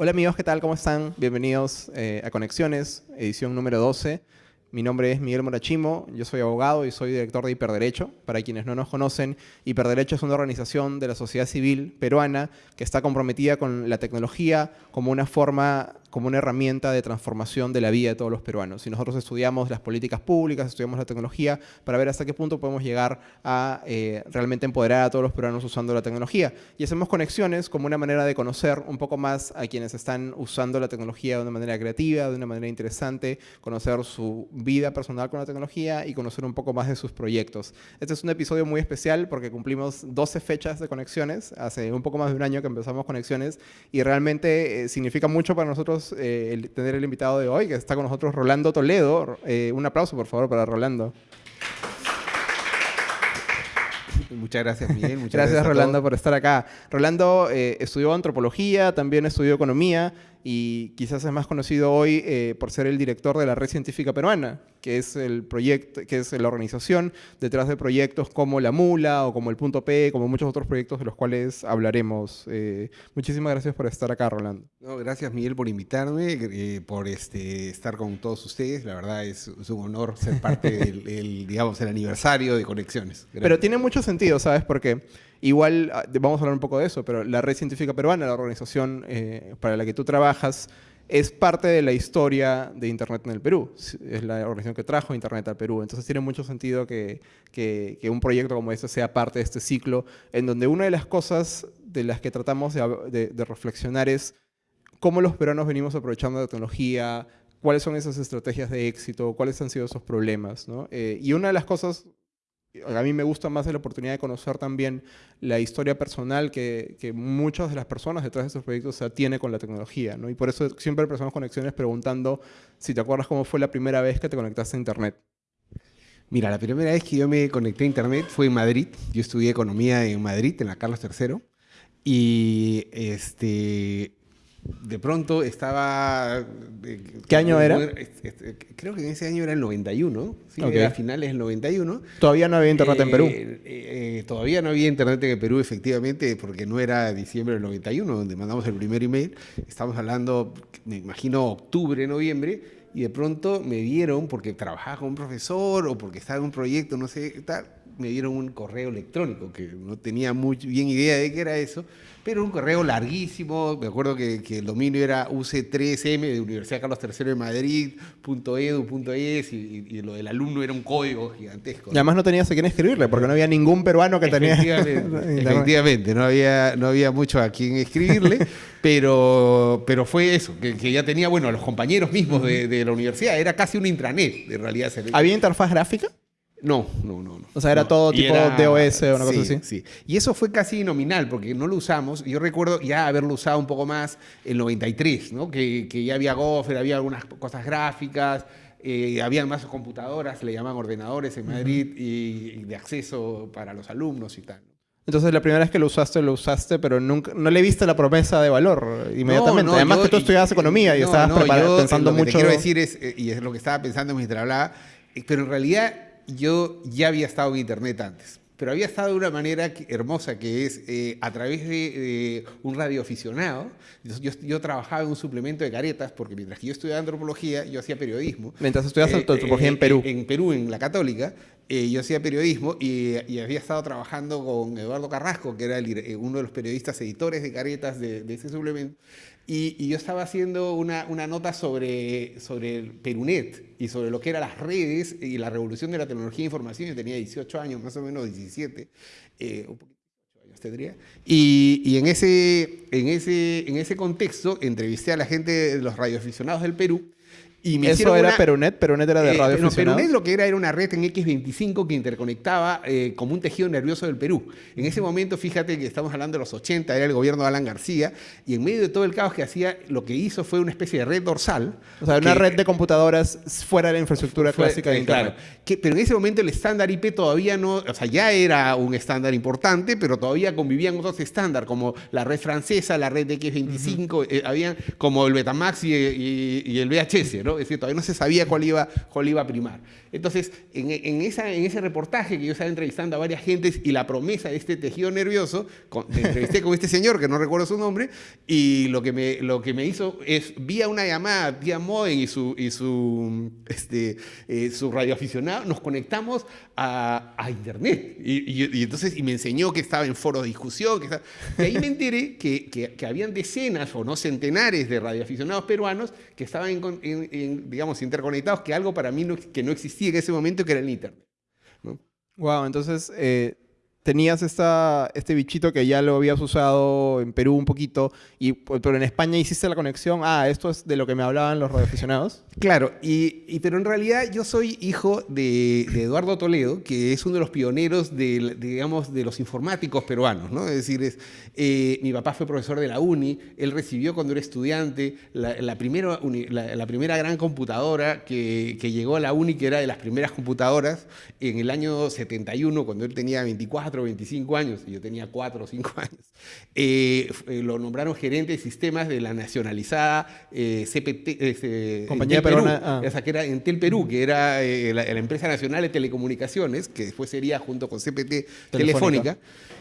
Hola amigos, ¿qué tal? ¿Cómo están? Bienvenidos eh, a Conexiones, edición número 12. Mi nombre es Miguel Morachimo, yo soy abogado y soy director de Hiperderecho. Para quienes no nos conocen, Hiperderecho es una organización de la sociedad civil peruana que está comprometida con la tecnología como una forma como una herramienta de transformación de la vida de todos los peruanos. Si nosotros estudiamos las políticas públicas, estudiamos la tecnología, para ver hasta qué punto podemos llegar a eh, realmente empoderar a todos los peruanos usando la tecnología. Y hacemos conexiones como una manera de conocer un poco más a quienes están usando la tecnología de una manera creativa, de una manera interesante, conocer su vida personal con la tecnología y conocer un poco más de sus proyectos. Este es un episodio muy especial porque cumplimos 12 fechas de conexiones, hace un poco más de un año que empezamos conexiones y realmente eh, significa mucho para nosotros eh, tener el invitado de hoy, que está con nosotros Rolando Toledo. Eh, un aplauso, por favor, para Rolando. Muchas gracias, Miguel. Muchas gracias, Rolando, por estar acá. Rolando eh, estudió antropología, también estudió economía y quizás es más conocido hoy eh, por ser el director de la Red Científica Peruana, que es el proyecto, que es la organización detrás de proyectos como La Mula o como el Punto P, como muchos otros proyectos de los cuales hablaremos. Eh, muchísimas gracias por estar acá, Rolando. gracias, Miguel, por invitarme, eh, por este, estar con todos ustedes. La verdad es, un honor ser parte del, digamos, el aniversario de Conexiones. Pero tiene mucho sentido, ¿sabes? Porque Igual, ah, vamos a hablar un poco de eso, pero la Red Científica Peruana, la organización eh, para la que tú trabajas, es parte de la historia de Internet en el Perú. Es la organización que trajo Internet al Perú. Entonces tiene mucho sentido que, que, un proyecto como este sea parte de este ciclo, en donde una de las cosas de las que tratamos de, de reflexionar es cómo los peruanos venimos aprovechando la tecnología, cuáles son esas estrategias de éxito, cuáles han sido esos problemas. ¿no? Eh, y una de las cosas a mí me gusta más la oportunidad de conocer también la historia personal que, que muchas de las personas detrás de estos proyectos se tiene con la tecnología, ¿no? Y por eso siempre empezamos conexiones preguntando si te acuerdas cómo fue la primera vez que te conectaste a Internet. Mira, la primera vez que yo me conecté a Internet fue en Madrid. Yo estudié economía en Madrid, en la Carlos III. Y este, de pronto estaba... ¿Qué año era? Creo que en ese año era el 91, ¿sí? era finales del 91. Todavía no había internet en Perú. Eh, eh, todavía no había internet en Perú, efectivamente, porque no era diciembre del 91, donde mandamos el primer email. Estamos hablando, me imagino, octubre, noviembre, y de pronto me dieron, porque trabajaba con un profesor o porque estaba en un proyecto, no sé, tal, me dieron un correo electrónico, que no tenía muy bien idea de qué era eso, pero un correo larguísimo, me acuerdo que, el dominio era UC3M de Universidad Carlos III de Madrid, .edu.es, y, y, lo del alumno era un código gigantesco. Y además no tenías a quién escribirle, porque no había ningún peruano que tenía... Efectivamente, no, había, no había mucho a quien escribirle, pero, pero fue eso, que, ya tenía, bueno, los compañeros mismos de, de la universidad, era casi un intranet, de realidad. ¿Había interfaz gráfica? No, no, no, O sea, era todo tipo DOS o una cosa así. Sí, y eso fue casi nominal porque no lo usamos. Yo recuerdo ya haberlo usado un poco más en 93, ¿no? Que, que ya había Gopher, había algunas cosas gráficas, eh, había más computadoras, le llaman ordenadores en Madrid y, de acceso para los alumnos y tal. Entonces, la primera vez que lo usaste, lo usaste, pero nunca, no le viste la promesa de valor inmediatamente. Además que tú estudiabas economía y estabas pensando mucho... Lo que quiero decir es, eh, y es lo que estaba pensando mientras hablaba, eh, pero en realidad yo ya había estado en Internet antes, pero había estado de una manera hermosa que es eh, a través de, un radioaficionado. Yo, yo, trabajaba en un suplemento de caretas porque mientras que yo estudiaba antropología, yo hacía periodismo. Mientras estudiabas eh, antropología en Perú. En, Perú, en la Católica, yo hacía periodismo y, había estado trabajando con Eduardo Carrasco, que era uno de los periodistas editores de caretas de, de ese suplemento. Y, yo estaba haciendo una, una, nota sobre, sobre el Perunet y sobre lo que eran las redes y la revolución de la tecnología de información. Yo tenía 18 años, más o menos 17, eh, un poquito años tendría. Y, y, en, ese, en, ese, en ese contexto entrevisté a la gente de los radioaficionados del Perú y ¿Eso era Perunet? ¿Perunet era de eh, radio No, Perunet lo que era era una red en X25 que interconectaba eh, como un tejido nervioso del Perú. En ese momento, fíjate que estamos hablando de los 80, era el gobierno de Alan García, y en medio de todo el caos que hacía, lo que hizo fue una especie de red dorsal. O sea, una red de computadoras fuera de la infraestructura clásica de eh, Internet. Claro, pero en ese momento el estándar IP todavía no, o sea, ya era un estándar importante, pero todavía convivían otros estándares, como la red francesa, la red de X25, habían como el Betamax y, y el VHS, ¿no? ¿No? Es decir, todavía no se sabía cuál iba, cuál iba a primar. Entonces, en, esa, en ese reportaje que yo estaba entrevistando a varias gentes y la promesa de este tejido nervioso, con, entrevisté con este señor, que no recuerdo su nombre, y lo que me, lo que me hizo es, vía una llamada, vía modem y su, y su, este, eh, su radioaficionado, nos conectamos a, a Internet. Y, entonces, y me enseñó que estaba en foros de discusión. Que y ahí me enteré que, que, habían decenas o no centenares de radioaficionados peruanos que estaban, en, digamos, interconectados, que algo para mí que no existía en ese momento, que era el Internet. Wow, entonces eh, tenías esta, este bichito que ya lo habías usado en Perú un poquito, y, pero en España hiciste la conexión, ah, esto es de lo que me hablaban los radioaficionados. Claro, y, pero en realidad yo soy hijo de, Eduardo Toledo, que es uno de los pioneros de, digamos, de los informáticos peruanos, ¿no? Es decir, es, eh, mi papá fue profesor de la UNI, él recibió cuando era estudiante la, primera, la, primera gran computadora que, que llegó a la UNI, que era de las primeras computadoras, en el año 71, cuando él tenía 24 25 años, y yo tenía 4 o 5 años, eh, eh, lo nombraron gerente de sistemas de la nacionalizada eh, CPT, Compañía Peruana, ah. o sea, que era Entel Perú, que era la, empresa nacional de telecomunicaciones, que después sería junto con CPT Telefónica.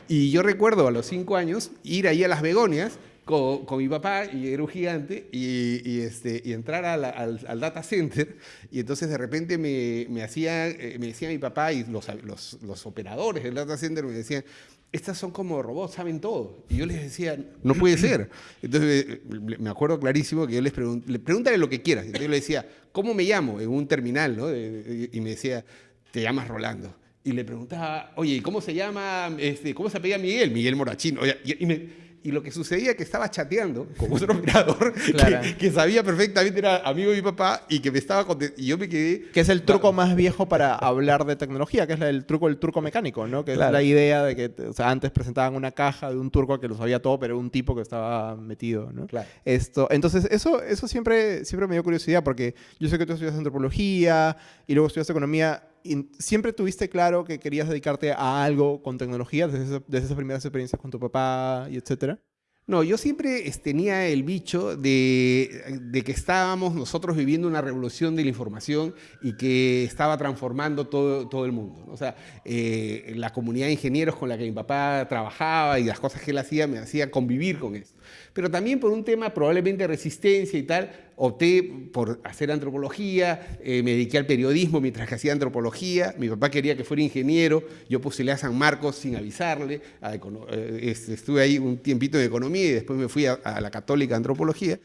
Y yo recuerdo a los 5 años ir ahí a Las Begonias con, mi papá, y era un gigante, y, este, y entrar al, al, data center, y entonces de repente me, me, hacía, eh, me decía mi papá y los, los, los, operadores del data center me decían, estas son como robots, saben todo. Y yo les decía, no puede ser. Entonces eh, me acuerdo clarísimo que yo les pregunté, le pregúntale lo que quieras. Entonces yo le decía, ¿cómo me llamo? En un terminal, ¿no? Y me decía, te llamas Rolando y le preguntaba, oye, ¿cómo se llama, este, cómo se apellida Miguel? Miguel Morachino. Y, me, y lo que sucedía es que estaba chateando con otro operador que, sabía perfectamente, era amigo de mi papá y que me estaba y yo me quedé... Que es el truco más viejo para hablar de tecnología, que es el truco el truco mecánico, ¿no? Que es la idea de que o sea, antes presentaban una caja de un turco que lo sabía todo, pero era un tipo que estaba metido, ¿no? Esto, entonces, eso, eso siempre, siempre me dio curiosidad porque yo sé que tú estudias antropología y luego estudiaste economía ¿Siempre tuviste claro que querías dedicarte a algo con tecnología desde, desde esas primeras experiencias con tu papá y etcétera? No, yo siempre tenía el bicho de, que estábamos nosotros viviendo una revolución de la información y que estaba transformando todo, todo el mundo. O sea, eh, la comunidad de ingenieros con la que mi papá trabajaba y las cosas que él hacía me hacían convivir con eso. Pero también por un tema probablemente de resistencia y tal, opté por hacer antropología, eh, me dediqué al periodismo mientras que hacía antropología, mi papá quería que fuera ingeniero, yo puse a San Marcos sin avisarle, eh, estuve ahí un tiempito de economía y después me fui a, a la católica antropología.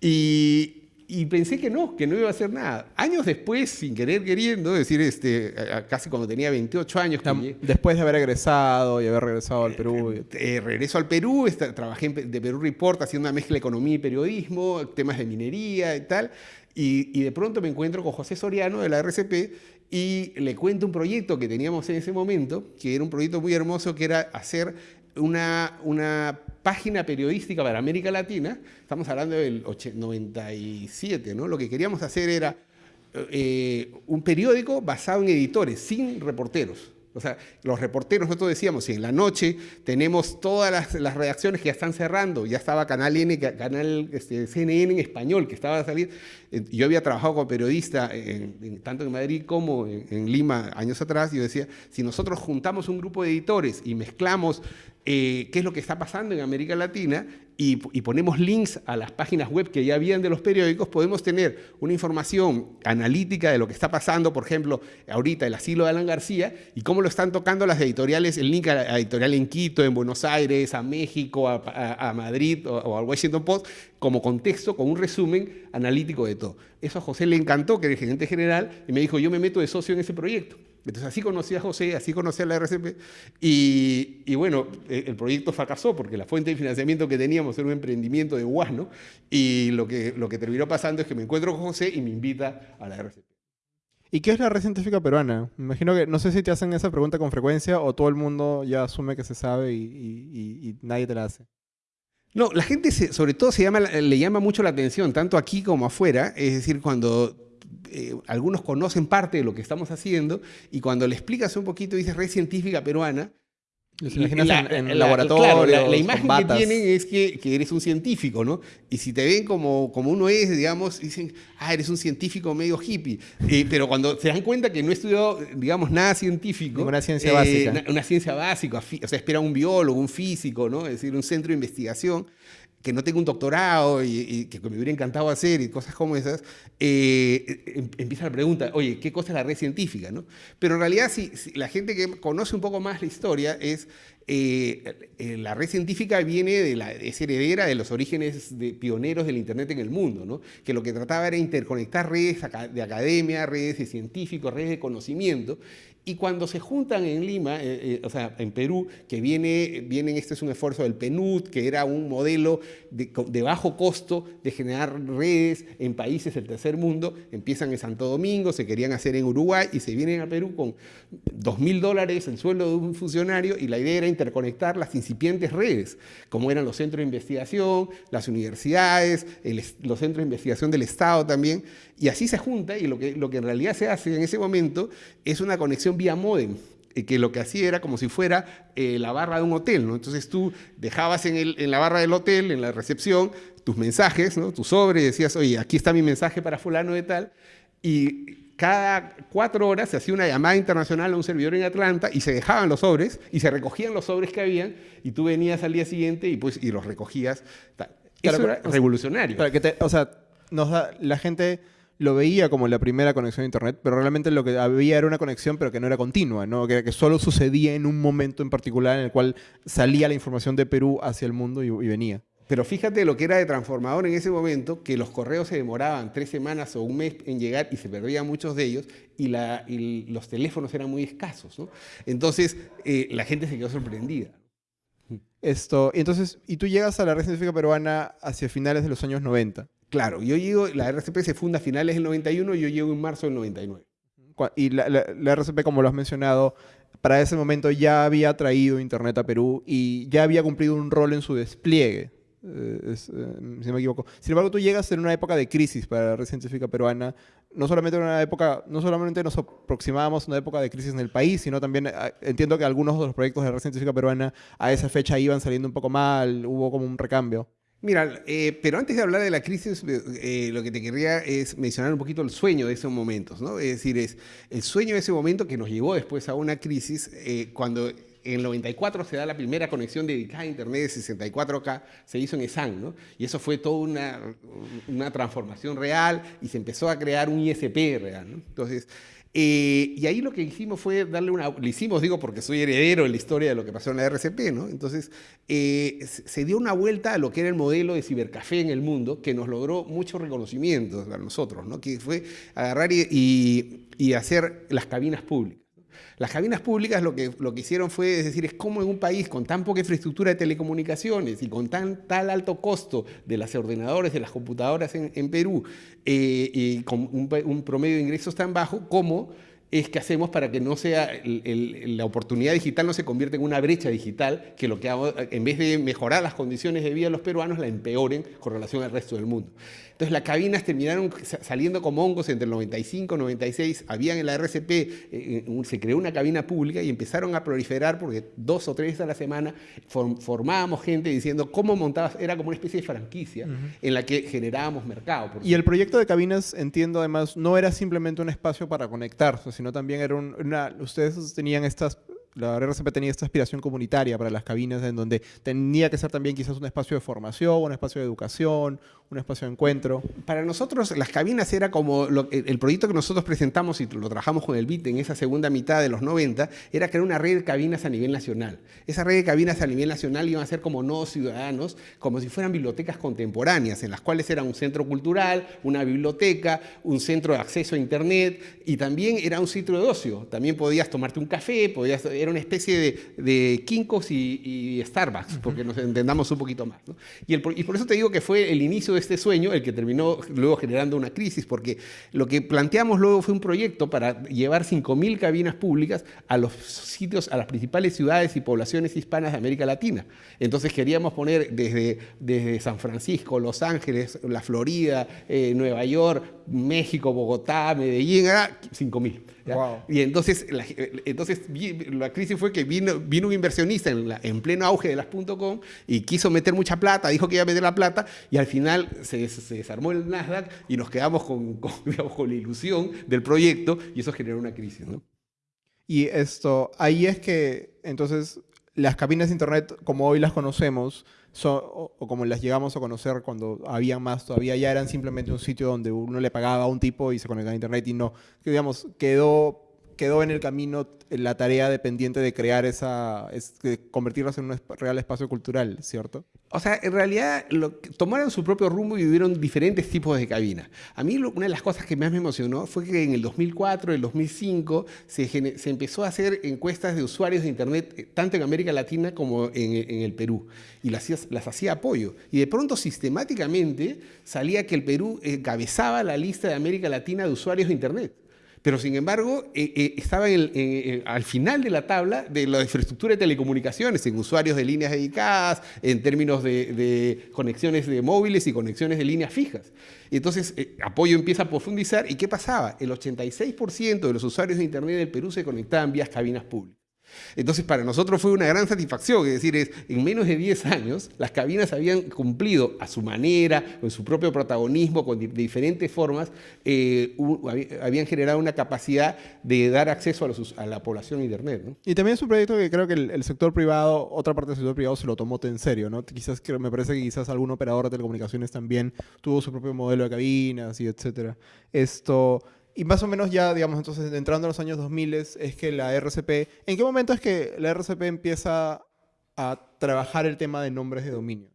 Y, y pensé que no, que no iba a hacer nada. Años después, sin querer queriendo, es decir, este, casi cuando tenía 28 años. después de haber egresado y haber regresado al Perú. Eh, eh, regreso al Perú, trabajé de Perú Report haciendo una mezcla de economía y periodismo, temas de minería y tal. Y, y de pronto me encuentro con José Soriano de la RCP y le cuento un proyecto que teníamos en ese momento, que era un proyecto muy hermoso, que era hacer una, una página periodística para América Latina, estamos hablando del 97, ¿no? Lo que queríamos hacer era eh, un periódico basado en editores, sin reporteros. O sea, los reporteros, nosotros decíamos, si en la noche tenemos todas las, redacciones que ya están cerrando, ya estaba Canal N, Canal este, CNN en español, que estaba a salir. Eh, yo había trabajado como periodista tanto en Madrid como en, Lima años atrás, yo decía, si nosotros juntamos un grupo de editores y mezclamos eh, qué es lo que está pasando en América Latina y, ponemos links a las páginas web que ya habían de los periódicos, podemos tener una información analítica de lo que está pasando, por ejemplo, ahorita el asilo de Alan García y cómo lo están tocando las editoriales, el link a la editorial en Quito, en Buenos Aires, a México, a, Madrid o, al Washington Post, como contexto, con un resumen analítico de todo. Eso a José le encantó, que era el gerente general, y me dijo, yo me meto de socio en ese proyecto. Entonces así conocí a José, así conocí a la RCP y, bueno, e, el proyecto fracasó porque la fuente de financiamiento que teníamos era un emprendimiento de Guasno y lo que, lo que terminó pasando es que me encuentro con José y me invita a la RCP. ¿Y qué es la red científica peruana? Me imagino que, no sé si te hacen esa pregunta con frecuencia o todo el mundo ya asume que se sabe y, nadie te la hace. No, la gente sobre todo se llama, le llama mucho la atención, tanto aquí como afuera, es decir, cuando eh, algunos conocen parte de lo que estamos haciendo y cuando le explicas un poquito, dices red científica peruana, Los imaginas la, en, en la- laboratorios, claro, la, la imagen que tienen es que, que eres un científico, ¿no? Y si te ven como, como uno es, digamos, dicen, ah, eres un científico medio hippie. Eh, pero cuando se dan cuenta que no he estudiado, digamos, nada científico. Ninguna ciencia eh, básica. Una, una ciencia básica, o sea, espera un biólogo, un físico, ¿no? Es decir, un centro de investigación que no tenga un doctorado y, que me hubiera encantado hacer y cosas como esas, eh, em- empieza la pregunta, oye, ¿qué cosa es la red científica? ¿no? Pero en realidad, si, la gente que conoce un poco más la historia es, eh, eh, la red científica viene de la, es heredera de los orígenes de pioneros del Internet en el mundo, ¿no? que lo que trataba era interconectar redes de academia, redes de científicos, redes de conocimiento, y cuando se juntan en Lima, eh, eh, o sea, en Perú, que viene, vienen, este es un esfuerzo del PNUD, que era un modelo de, bajo costo de generar redes en países del tercer mundo, empiezan en Santo Domingo, se querían hacer en Uruguay y se vienen a Perú con dos mil dólares el sueldo de un funcionario y la idea era interconectar las incipientes redes, como eran los centros de investigación, las universidades, los centros de investigación del Estado también, y así se junta y lo que, lo que en realidad se hace en ese momento es una conexión vía modem, eh, que lo que hacía era como si fuera eh, la barra de un hotel, ¿no? Entonces tú dejabas en, el- en la barra del hotel, en la recepción, tus mensajes, ¿no? Tu sobre, y decías, oye, aquí está mi mensaje para fulano de tal, y cada cuatro horas se hacía una llamada internacional a un servidor en Atlanta y se dejaban los sobres y se recogían los sobres que habían y tú venías al día siguiente y, pues, y los recogías. tal. Eso Claro, era revolucionario. Para que te- o sea, nos da- la gente lo veía como la primera conexión a internet, pero realmente lo que había era una conexión, pero que no era continua, ¿no? Que, que solo sucedía en un momento en particular en el cual salía la información de Perú hacia el mundo y, y venía. Pero fíjate lo que era de transformador en ese momento, que los correos se demoraban tres semanas o un mes en llegar y se perdían muchos de ellos y, la- y los teléfonos eran muy escasos. ¿no? Entonces eh, la gente se quedó sorprendida. Esto, entonces, y tú llegas a la red científica peruana hacia finales de los años 90. Claro, yo llego, la RCP se funda a finales del 91 y yo llego en marzo del 99. Cua- Y la, la- RCP, como lo has mencionado, para ese momento ya había traído Internet a Perú y ya había cumplido un rol en su despliegue, eh, eh, si no me equivoco. Sin embargo, tú llegas en una época de crisis para la red científica peruana. No solamente en una época, no solamente nos aproximábamos a una época de crisis en el país, sino también eh, entiendo que algunos de los proyectos de la red científica peruana a esa fecha iban saliendo un poco mal, hubo como un recambio. Mira, eh, pero antes de hablar de la crisis, eh, lo que te querría es mencionar un poquito el sueño de esos momentos, ¿no? Es decir, es el sueño de ese momento que nos llevó después a una crisis eh, cuando en el 94 se da la primera conexión dedicada a Internet de 64K, se hizo en ESAN, ¿no? Y eso fue toda una, una transformación real y se empezó a crear un ISP real, ¿no? Entonces, eh, y ahí lo que hicimos fue darle una... Lo hicimos, digo, porque soy heredero de la historia de lo que pasó en la RCP, ¿no? Entonces, eh, se dio una vuelta a lo que era el modelo de cibercafé en el mundo, que nos logró mucho reconocimiento a nosotros, ¿no? Que fue agarrar y hacer las cabinas públicas. Las cabinas públicas lo que, lo que hicieron fue, decir, es como en un país con tan poca infraestructura de telecomunicaciones y con tan tal alto costo de los ordenadores, de las computadoras en, Perú, eh, y con un, promedio de ingresos tan bajo, ¿cómo es que hacemos para que no sea la oportunidad digital no se convierta en una brecha digital que lo que hago, en vez de mejorar las condiciones de vida de los peruanos, la empeoren con relación al resto del mundo. Entonces las cabinas terminaron sa- saliendo como hongos entre el 95 y 96. Habían en la RCP, eh, un- se creó una cabina pública y empezaron a proliferar porque dos o tres a la semana form- formábamos gente diciendo cómo montabas, era como una especie de franquicia en la que generábamos mercado. Y el proyecto de cabinas, entiendo además, no era simplemente un espacio para conectarse, sino también era un- una... Ustedes tenían estas... La RCP tenía esta aspiración comunitaria para las cabinas en donde tenía que ser también quizás un espacio de formación, un espacio de educación, un espacio de encuentro. Para nosotros las cabinas era como el proyecto que nosotros presentamos y lo trabajamos con el BIT en esa segunda mitad de los 90, era crear una red de cabinas a nivel nacional. Esa red de cabinas a nivel nacional iban a ser como no ciudadanos, como si fueran bibliotecas contemporáneas, en las cuales era un centro cultural, una biblioteca, un centro de acceso a Internet y también era un sitio de ocio. También podías tomarte un café, podías, era una especie de, de Kinkos y, Starbucks, porque nos entendamos un poquito más. ¿no? Y, por eso te digo que fue el inicio de este sueño el que terminó luego generando una crisis, porque lo que planteamos luego fue un proyecto para llevar 5.000 cabinas públicas a los sitios, a las principales ciudades y poblaciones hispanas de América Latina. Entonces queríamos poner desde, San Francisco, Los Ángeles, la Florida, eh, Nueva York, México, Bogotá, Medellín, 5.000. Y entonces, la, entonces la crisis fue que vino, vino un inversionista en, pleno auge de las .com y quiso meter mucha plata, dijo que iba a meter la plata y al final se, desarmó el Nasdaq y nos quedamos con, con, la ilusión del proyecto y eso generó una crisis. ¿no? Y esto, ahí es que entonces las cabinas de Internet como hoy las conocemos, o, o, como las llegamos a conocer cuando había más todavía, ya eran simplemente un sitio donde uno le pagaba a un tipo y se conectaba a internet y no, digamos, quedó quedó en el camino la tarea dependiente de crear esa, es, de en un real espacio cultural, ¿cierto? O sea, en realidad lo, tomaron su propio rumbo y vivieron diferentes tipos de cabinas. A mí lo, una de las cosas que más me emocionó fue que en el 2004, el 2005, se, se, empezó a hacer encuestas de usuarios de Internet, eh, tanto en América Latina como en, el Perú, y las, las hacía apoyo. Y de pronto, sistemáticamente, salía que el Perú encabezaba la lista de América Latina de usuarios de Internet. Pero sin embargo, eh, eh, estaba al final de la tabla de la infraestructura de telecomunicaciones, en usuarios de líneas dedicadas, en términos de, de conexiones de móviles y conexiones de líneas fijas. Entonces, eh, Apoyo empieza a profundizar. ¿Y qué pasaba? El 86% de los usuarios de Internet del Perú se conectaban vía cabinas públicas. Entonces, para nosotros fue una gran satisfacción, es decir, es, en menos de 10 años las cabinas habían cumplido a su manera, con su propio protagonismo, con de diferentes formas, eh, habían generado una capacidad de dar acceso a, los, a la población a Internet. ¿no? Y también es un proyecto que creo que el, sector privado, otra parte del sector privado se lo tomó en serio, ¿no? Quizás, me parece que quizás algún operador de telecomunicaciones también tuvo su propio modelo de cabinas y etcétera. Esto... Y más o menos ya, digamos, entonces entrando en los años 2000 es que la RCP, ¿en qué momento es que la RCP empieza a trabajar el tema de nombres de dominio?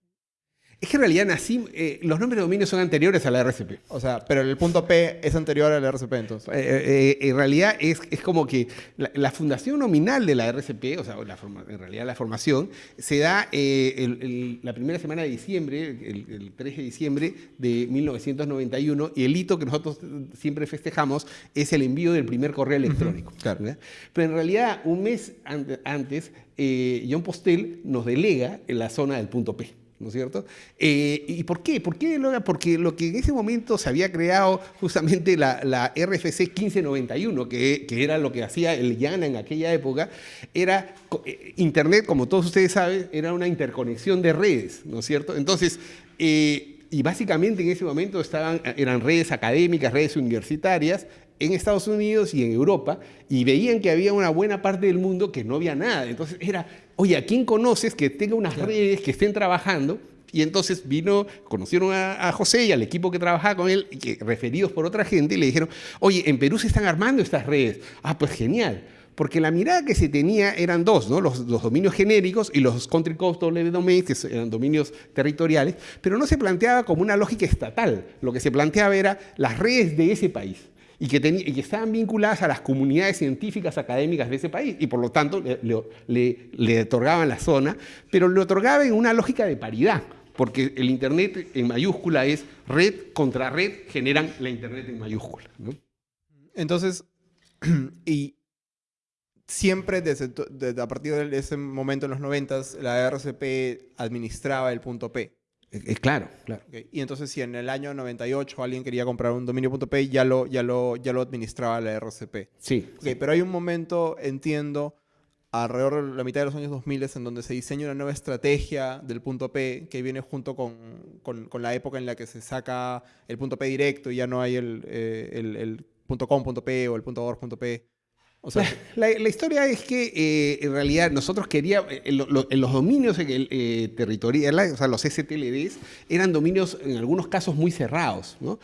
Es que en realidad nací, eh, los nombres de dominio son anteriores a la RCP. O sea, pero el punto P es anterior a la RCP entonces. Eh, eh, en realidad es, es como que la, la, fundación nominal de la RCP, o sea, la forma, en realidad la formación, se da el, el, la primera semana de diciembre, el, el, 3 de diciembre de 1991, y el hito que nosotros siempre festejamos es el envío del primer correo electrónico. Claro. Pero en realidad, un mes antes, John Postel nos delega en la zona del punto P. ¿no es cierto? Eh, ¿Y por qué? ¿Por qué Porque lo que en ese momento se había creado justamente la, RFC 1591, que, que, era lo que hacía el YANA en aquella época, era eh, Internet, como todos ustedes saben, era una interconexión de redes, ¿no es cierto? Entonces, eh, y básicamente en ese momento estaban, eran redes académicas, redes universitarias, en Estados Unidos y en Europa y veían que había una buena parte del mundo que no había nada. Entonces era, oye, ¿a quién conoces que tenga unas claro. redes que estén trabajando? Y entonces vino, conocieron a, a, José y al equipo que trabajaba con él, que, referidos por otra gente, y le dijeron, oye, en Perú se están armando estas redes. Ah, pues genial. Porque la mirada que se tenía eran dos, ¿no? los, los dominios genéricos y los country code W domains, que eran dominios territoriales, pero no se planteaba como una lógica estatal. Lo que se planteaba era las redes de ese país y que, y que, estaban vinculadas a las comunidades científicas académicas de ese país y por lo tanto le, le, le, otorgaban la zona, pero le otorgaban en una lógica de paridad, porque el Internet en mayúscula es red contra red, generan la Internet en mayúscula. ¿no? Entonces, y siempre desde, desde, a partir de ese momento en los 90 la RCP administraba el punto P. Eh, claro, claro. Okay. Y entonces si en el año 98 alguien quería comprar un dominio.p, ya lo, ya, lo, ya lo administraba la RCP. Sí, okay, sí. Pero hay un momento, entiendo, alrededor de la mitad de los años 2000 en donde se diseña una nueva estrategia del punto P que viene junto con, con, con la época en la que se saca el punto P directo y ya no hay el, eh, el, el punto .com, punto .p o el punto .org.p. O sea, la, historia es que eh, en realidad nosotros queríamos, en, lo, lo, en los dominios eh, territoriales, o sea, los STLDs, eran dominios en algunos casos muy cerrados, ¿no?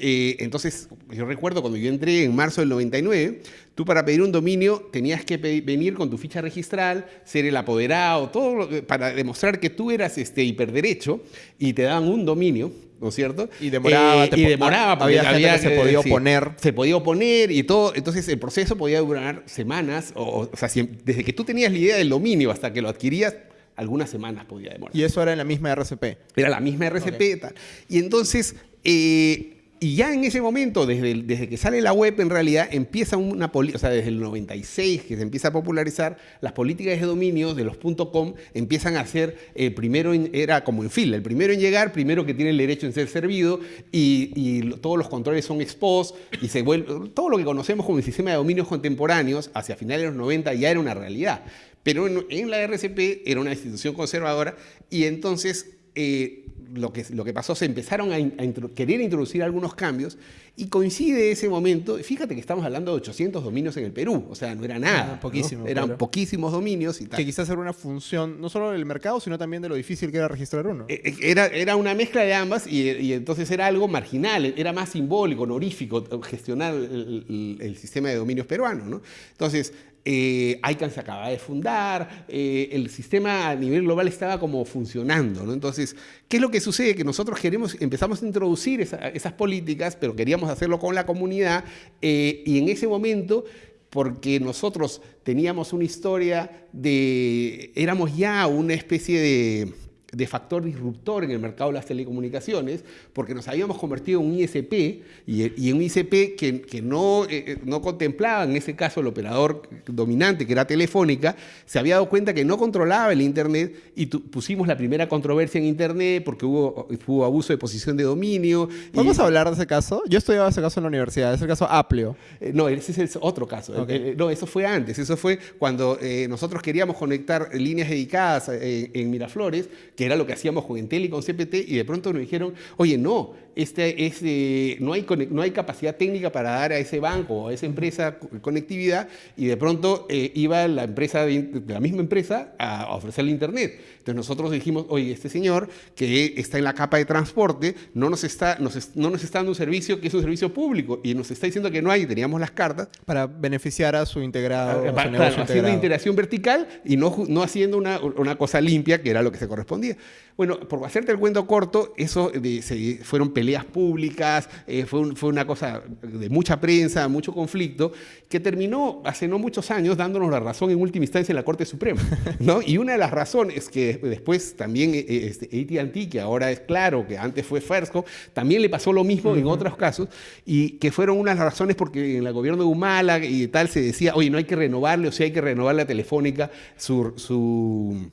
Eh, entonces, yo recuerdo cuando yo entré en marzo del 99, tú para pedir un dominio tenías que venir con tu ficha registral, ser el apoderado, todo lo, para demostrar que tú eras este, hiperderecho y te daban un dominio, ¿no es cierto? Y demoraba. Eh, y demoraba porque había, había gente que se podía oponer. Sí, se podía oponer y todo. Entonces el proceso podía durar semanas. O, o sea, si, desde que tú tenías la idea del dominio hasta que lo adquirías, algunas semanas podía demorar. Y eso era en la misma RCP. Era la misma RCP y tal. Y entonces, eh, y ya en ese momento, desde, desde que sale la web, en realidad empieza una política, o sea, desde el 96 que se empieza a popularizar, las políticas de dominio de los .com empiezan a ser, el primero era como en fila, el primero en llegar, primero que tiene el derecho en ser servido, y, y todos los controles son ex post, y se vuelve, todo lo que conocemos como el sistema de dominios contemporáneos, hacia finales de los 90 ya era una realidad. Pero en, en la RCP era una institución conservadora, y entonces eh, lo, que, lo que pasó, se empezaron a, in- a intro- querer introducir algunos cambios y coincide ese momento, fíjate que estamos hablando de 800 dominios en el Perú, o sea, no era nada, Ah, eran claro. poquísimos dominios y tal. Que quizás era una función no solo del mercado, sino también de lo difícil que era registrar uno. Eh, eh, Era, era una mezcla de ambas y, y entonces era algo marginal, era más simbólico, honorífico gestionar el, el- el sistema de dominios peruano. ¿no? Entonces, eh, ICANN se acaba de fundar, eh, el sistema a nivel global estaba como funcionando. ¿no? Entonces, ¿qué es lo que sucede? Que nosotros queremos, empezamos a introducir esa- esas políticas, pero queríamos hacerlo con la comunidad eh, y en ese momento porque nosotros teníamos una historia de, éramos ya una especie de, de factor disruptor en el mercado de las telecomunicaciones, porque nos habíamos convertido en un ISP y, y en un ISP que, que no, eh, no contemplaba en ese caso el operador dominante, que era Telefónica, se había dado cuenta que no controlaba el Internet y tu- pusimos la primera controversia en Internet porque hubo, hubo abuso de posición de dominio. y- ¿Vamos a hablar de ese caso? Yo estudiaba ese caso en la universidad, es el caso Aplio. eh, No, ese es el otro caso. Eh, eh, no, eso fue antes. Eso fue cuando eh, nosotros queríamos conectar líneas dedicadas eh, en Miraflores, que era lo que hacíamos con Entel y con CPT, y de pronto nos dijeron, oye, no, este es, eh, no, hay, no hay capacidad técnica para dar a ese banco o a esa empresa co- conectividad, y de pronto eh, iba la empresa, de, la misma empresa, a, a ofrecerle Internet. Entonces nosotros dijimos, oye, este señor que está en la capa de transporte no nos está, nos no nos está dando un servicio que es un servicio público, y nos está diciendo que no hay, y teníamos las cartas, Para beneficiar a su integrado, a su Claro, negocio haciendo integrado. interacción vertical y no, no haciendo una, una cosa limpia, que era lo que se correspondía. Bueno, por hacerte el cuento corto, eso de- se- fueron peleas públicas, eh, fue, un- fue una cosa de mucha prensa, mucho conflicto, que terminó hace no muchos años dándonos la razón en última instancia en la Corte Suprema. ¿no? Y una de las razones que después también eh, este, AT&T, que ahora es claro, que antes fue Fersco, también le pasó lo mismo en otros casos, y que fueron unas razones porque en el gobierno de Humala y tal se decía, oye, no hay que renovarle, o sea, hay que renovarle a Telefónica su... su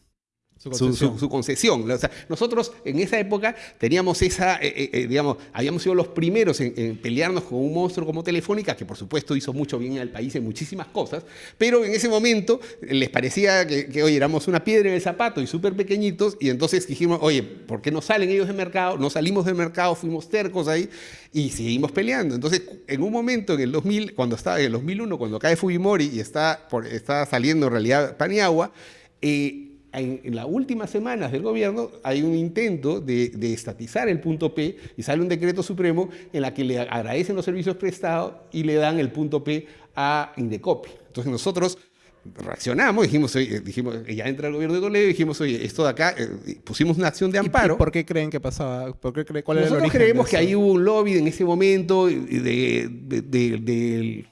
Su concesión. su- su concesión. O sea, nosotros en esa época teníamos esa, eh, eh, eh, digamos, habíamos sido los primeros en, en pelearnos con un monstruo como Telefónica, que por supuesto hizo mucho bien al país en muchísimas cosas, pero en ese momento les parecía que, que, oye, éramos una piedra en el zapato y súper pequeñitos, y entonces dijimos, oye, ¿por qué no salen ellos del mercado? No salimos del mercado, fuimos tercos ahí y seguimos peleando. Entonces, en un momento, en el 2000, cuando estaba, en el 2001, cuando cae Fujimori y está, por, está saliendo en realidad Paniagua, eh, en, en las últimas semanas del gobierno hay un intento de, de estatizar el punto P y sale un decreto supremo en la que le agradecen los servicios prestados y le dan el punto P a Indecopi. Entonces nosotros reaccionamos, dijimos, oye, dijimos, ya entra el gobierno de Toledo, dijimos, oye, esto de acá, eh, pusimos una acción de ¿Y- y amparo. ¿Por qué creen que pasaba? ¿Por qué cree- ¿Cuál era el Nosotros origen de creemos que ahí hubo un lobby en ese momento de, de- de-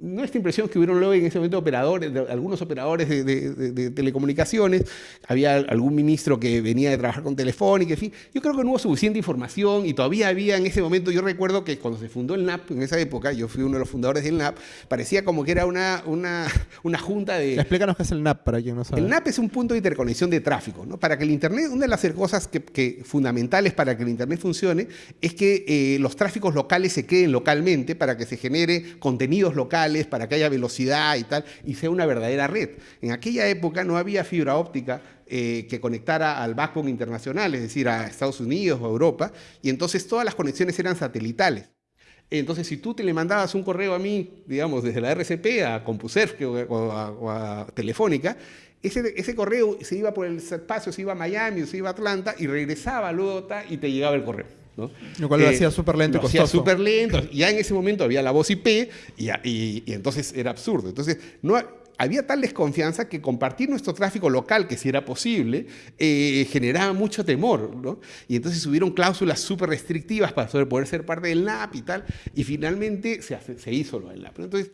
nuestra impresión es que un lobby en ese momento operadores, de algunos operadores de, de- de- de telecomunicaciones, había algún ministro que venía de trabajar con Telefónica, en fin. Yo creo que no hubo suficiente información y todavía había en ese momento, yo recuerdo que cuando se fundó el NAP, en esa época, yo fui uno de los fundadores del NAP, parecía como que era una, una, una junta de... Explícanos qué es el NAP para quien no sabe. El NAP es un punto de interconexión de tráfico. ¿no? Para que el Internet, una de las cosas que, que fundamentales para que el Internet funcione es que eh, los tráficos locales se queden localmente para que se genere contenidos locales, para que haya velocidad y tal, y sea una verdadera red. En aquella época no había fibra óptica eh, que conectara al backbone internacional, es decir, a Estados Unidos o a Europa, y entonces todas las conexiones eran satelitales. Entonces, si tú te le mandabas un correo a mí, digamos, desde la RCP a CompuServe o, a, Telefónica, ese, ese correo se iba por el espacio, se iba a Miami, se iba a Atlanta y regresaba luego y te llegaba el correo. ¿No? Lo cual lo hacía súper lento y lo hacía costoso. súper lento. Ya en ese momento había la voz IP y, y- y entonces era absurdo. Entonces, no, ha- había tal desconfianza que compartir nuestro tráfico local, que si era posible, eh, generaba mucho temor. ¿no? Y entonces hubieron cláusulas súper restrictivas para poder ser parte del NAP y tal. Y finalmente se, hace- se hizo lo del NAP. Entonces,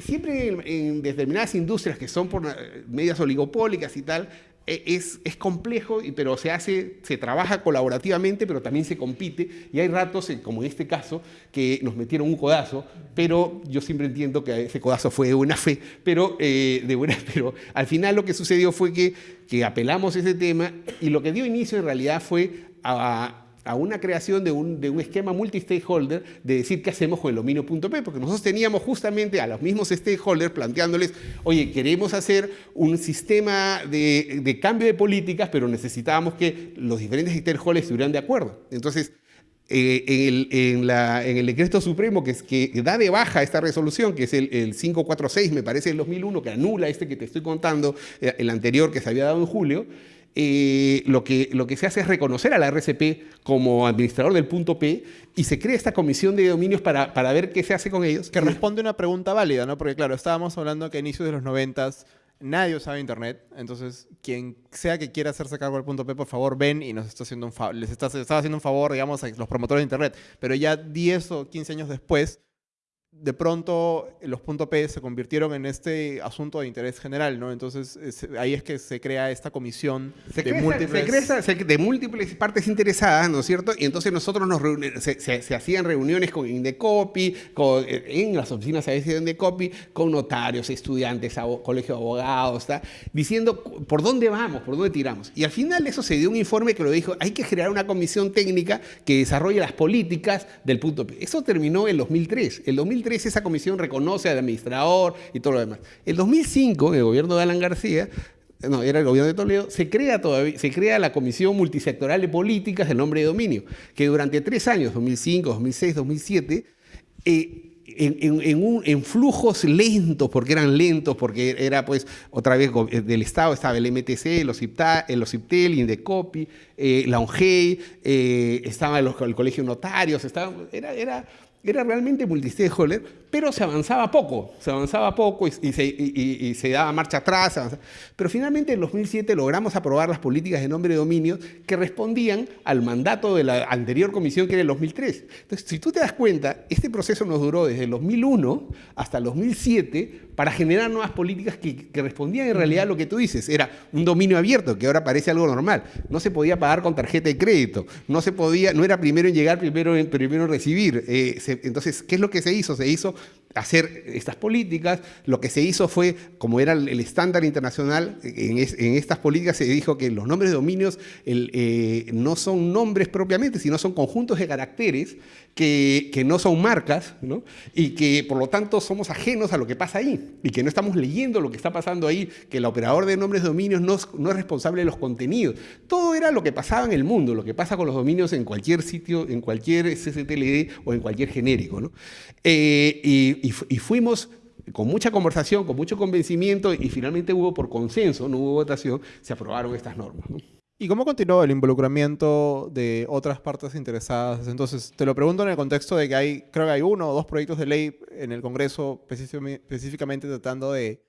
siempre en, en determinadas industrias que son por eh, medias oligopólicas y tal, es, es, complejo, pero se hace, se trabaja colaborativamente, pero también se compite. Y hay ratos, como en este caso, que nos metieron un codazo, pero yo siempre entiendo que ese codazo fue de buena fe, pero, eh, de buena, pero al final lo que sucedió fue que, que apelamos ese tema y lo que dio inicio en realidad fue a, a una creación de un, de un esquema multi-stakeholder de decir qué hacemos con el dominio.p, porque nosotros teníamos justamente a los mismos stakeholders planteándoles, oye, queremos hacer un sistema de, de cambio de políticas, pero necesitábamos que los diferentes stakeholders estuvieran de acuerdo. Entonces, eh, en, el, en, la, en, el, decreto supremo que, es, que, da de baja esta resolución, que es el, el, 546, me parece, del 2001, que anula este que te estoy contando, eh, el anterior que se había dado en julio, eh, lo, que, lo que se hace es reconocer a la RCP como administrador del punto P y se crea esta comisión de dominios para, para ver qué se hace con ellos. Que responde una pregunta válida, ¿no? Porque claro, estábamos hablando que a inicios de los 90 nadie usaba internet, entonces quien sea que quiera hacerse cargo del punto P, por favor ven y nos está haciendo un les está, está haciendo un favor, digamos, a los promotores de internet. Pero ya 10 o 15 años después, de pronto los puntos P se convirtieron en este asunto de interés general, ¿no? Entonces ahí es que se crea esta comisión de, múltiples... de múltiples partes interesadas, ¿no es cierto? Y entonces nosotros nos se, se, hacían reuniones con Indecopi, con, en las oficinas a veces de Indecopi, con notarios, estudiantes, colegio de abogados, ¿está? diciendo por dónde vamos, por dónde tiramos. Y al final eso se dio un informe que lo dijo, hay que crear una comisión técnica que desarrolle las políticas del punto P. Eso terminó en 2003. El 2003 esa comisión reconoce al administrador y todo lo demás. En 2005, en el gobierno de Alan García, no, era el gobierno de Toledo, se crea, todavía, se crea la Comisión Multisectoral de Políticas del Nombre de Dominio, que durante tres años, 2005, 2006, 2007, en, flujos lentos, porque eran lentos, porque era pues otra vez del Estado, estaba el MTC, el OCIPTA, el OCIPTEL, Indecopi, eh, la ONGEI, eh, estaba el, el, Colegio de Notarios, era, era era realmente multistakeholder, pero se avanzaba poco, se avanzaba poco y, se, y, se, daba marcha atrás. Pero finalmente en 2007 logramos aprobar las políticas de nombre de dominio que respondían al mandato de la anterior comisión que era el 2003. Entonces, si tú te das cuenta, este proceso nos duró desde el 2001 hasta el 2007 para generar nuevas políticas que, respondían en realidad a lo que tú dices. Era un dominio abierto, que ahora parece algo normal. No se podía pagar con tarjeta de crédito, no se podía, no era primero en llegar, primero en, primero en recibir. Eh, entonces, ¿qué es lo que se hizo? Se hizo hacer estas políticas. Lo que se hizo fue, como era el estándar internacional, en, estas políticas se dijo que los nombres de dominios eh, no son nombres propiamente, sino son conjuntos de caracteres que, que, no son marcas, ¿no? y que por lo tanto somos ajenos a lo que pasa ahí, y que no estamos leyendo lo que está pasando ahí, que el operador de nombres de dominios no, no es responsable de los contenidos. Todo era lo que pasaba en el mundo, lo que pasa con los dominios en cualquier sitio, en cualquier CCTLD o en cualquier genérico. ¿no? Eh, y, y, fuimos con mucha conversación, con mucho convencimiento y finalmente hubo por consenso, no hubo votación, se aprobaron estas normas. ¿Y cómo continuó el involucramiento de otras partes interesadas? Entonces, te lo pregunto en el contexto de que hay, creo que hay uno o dos proyectos de ley en el Congreso específicamente tratando de,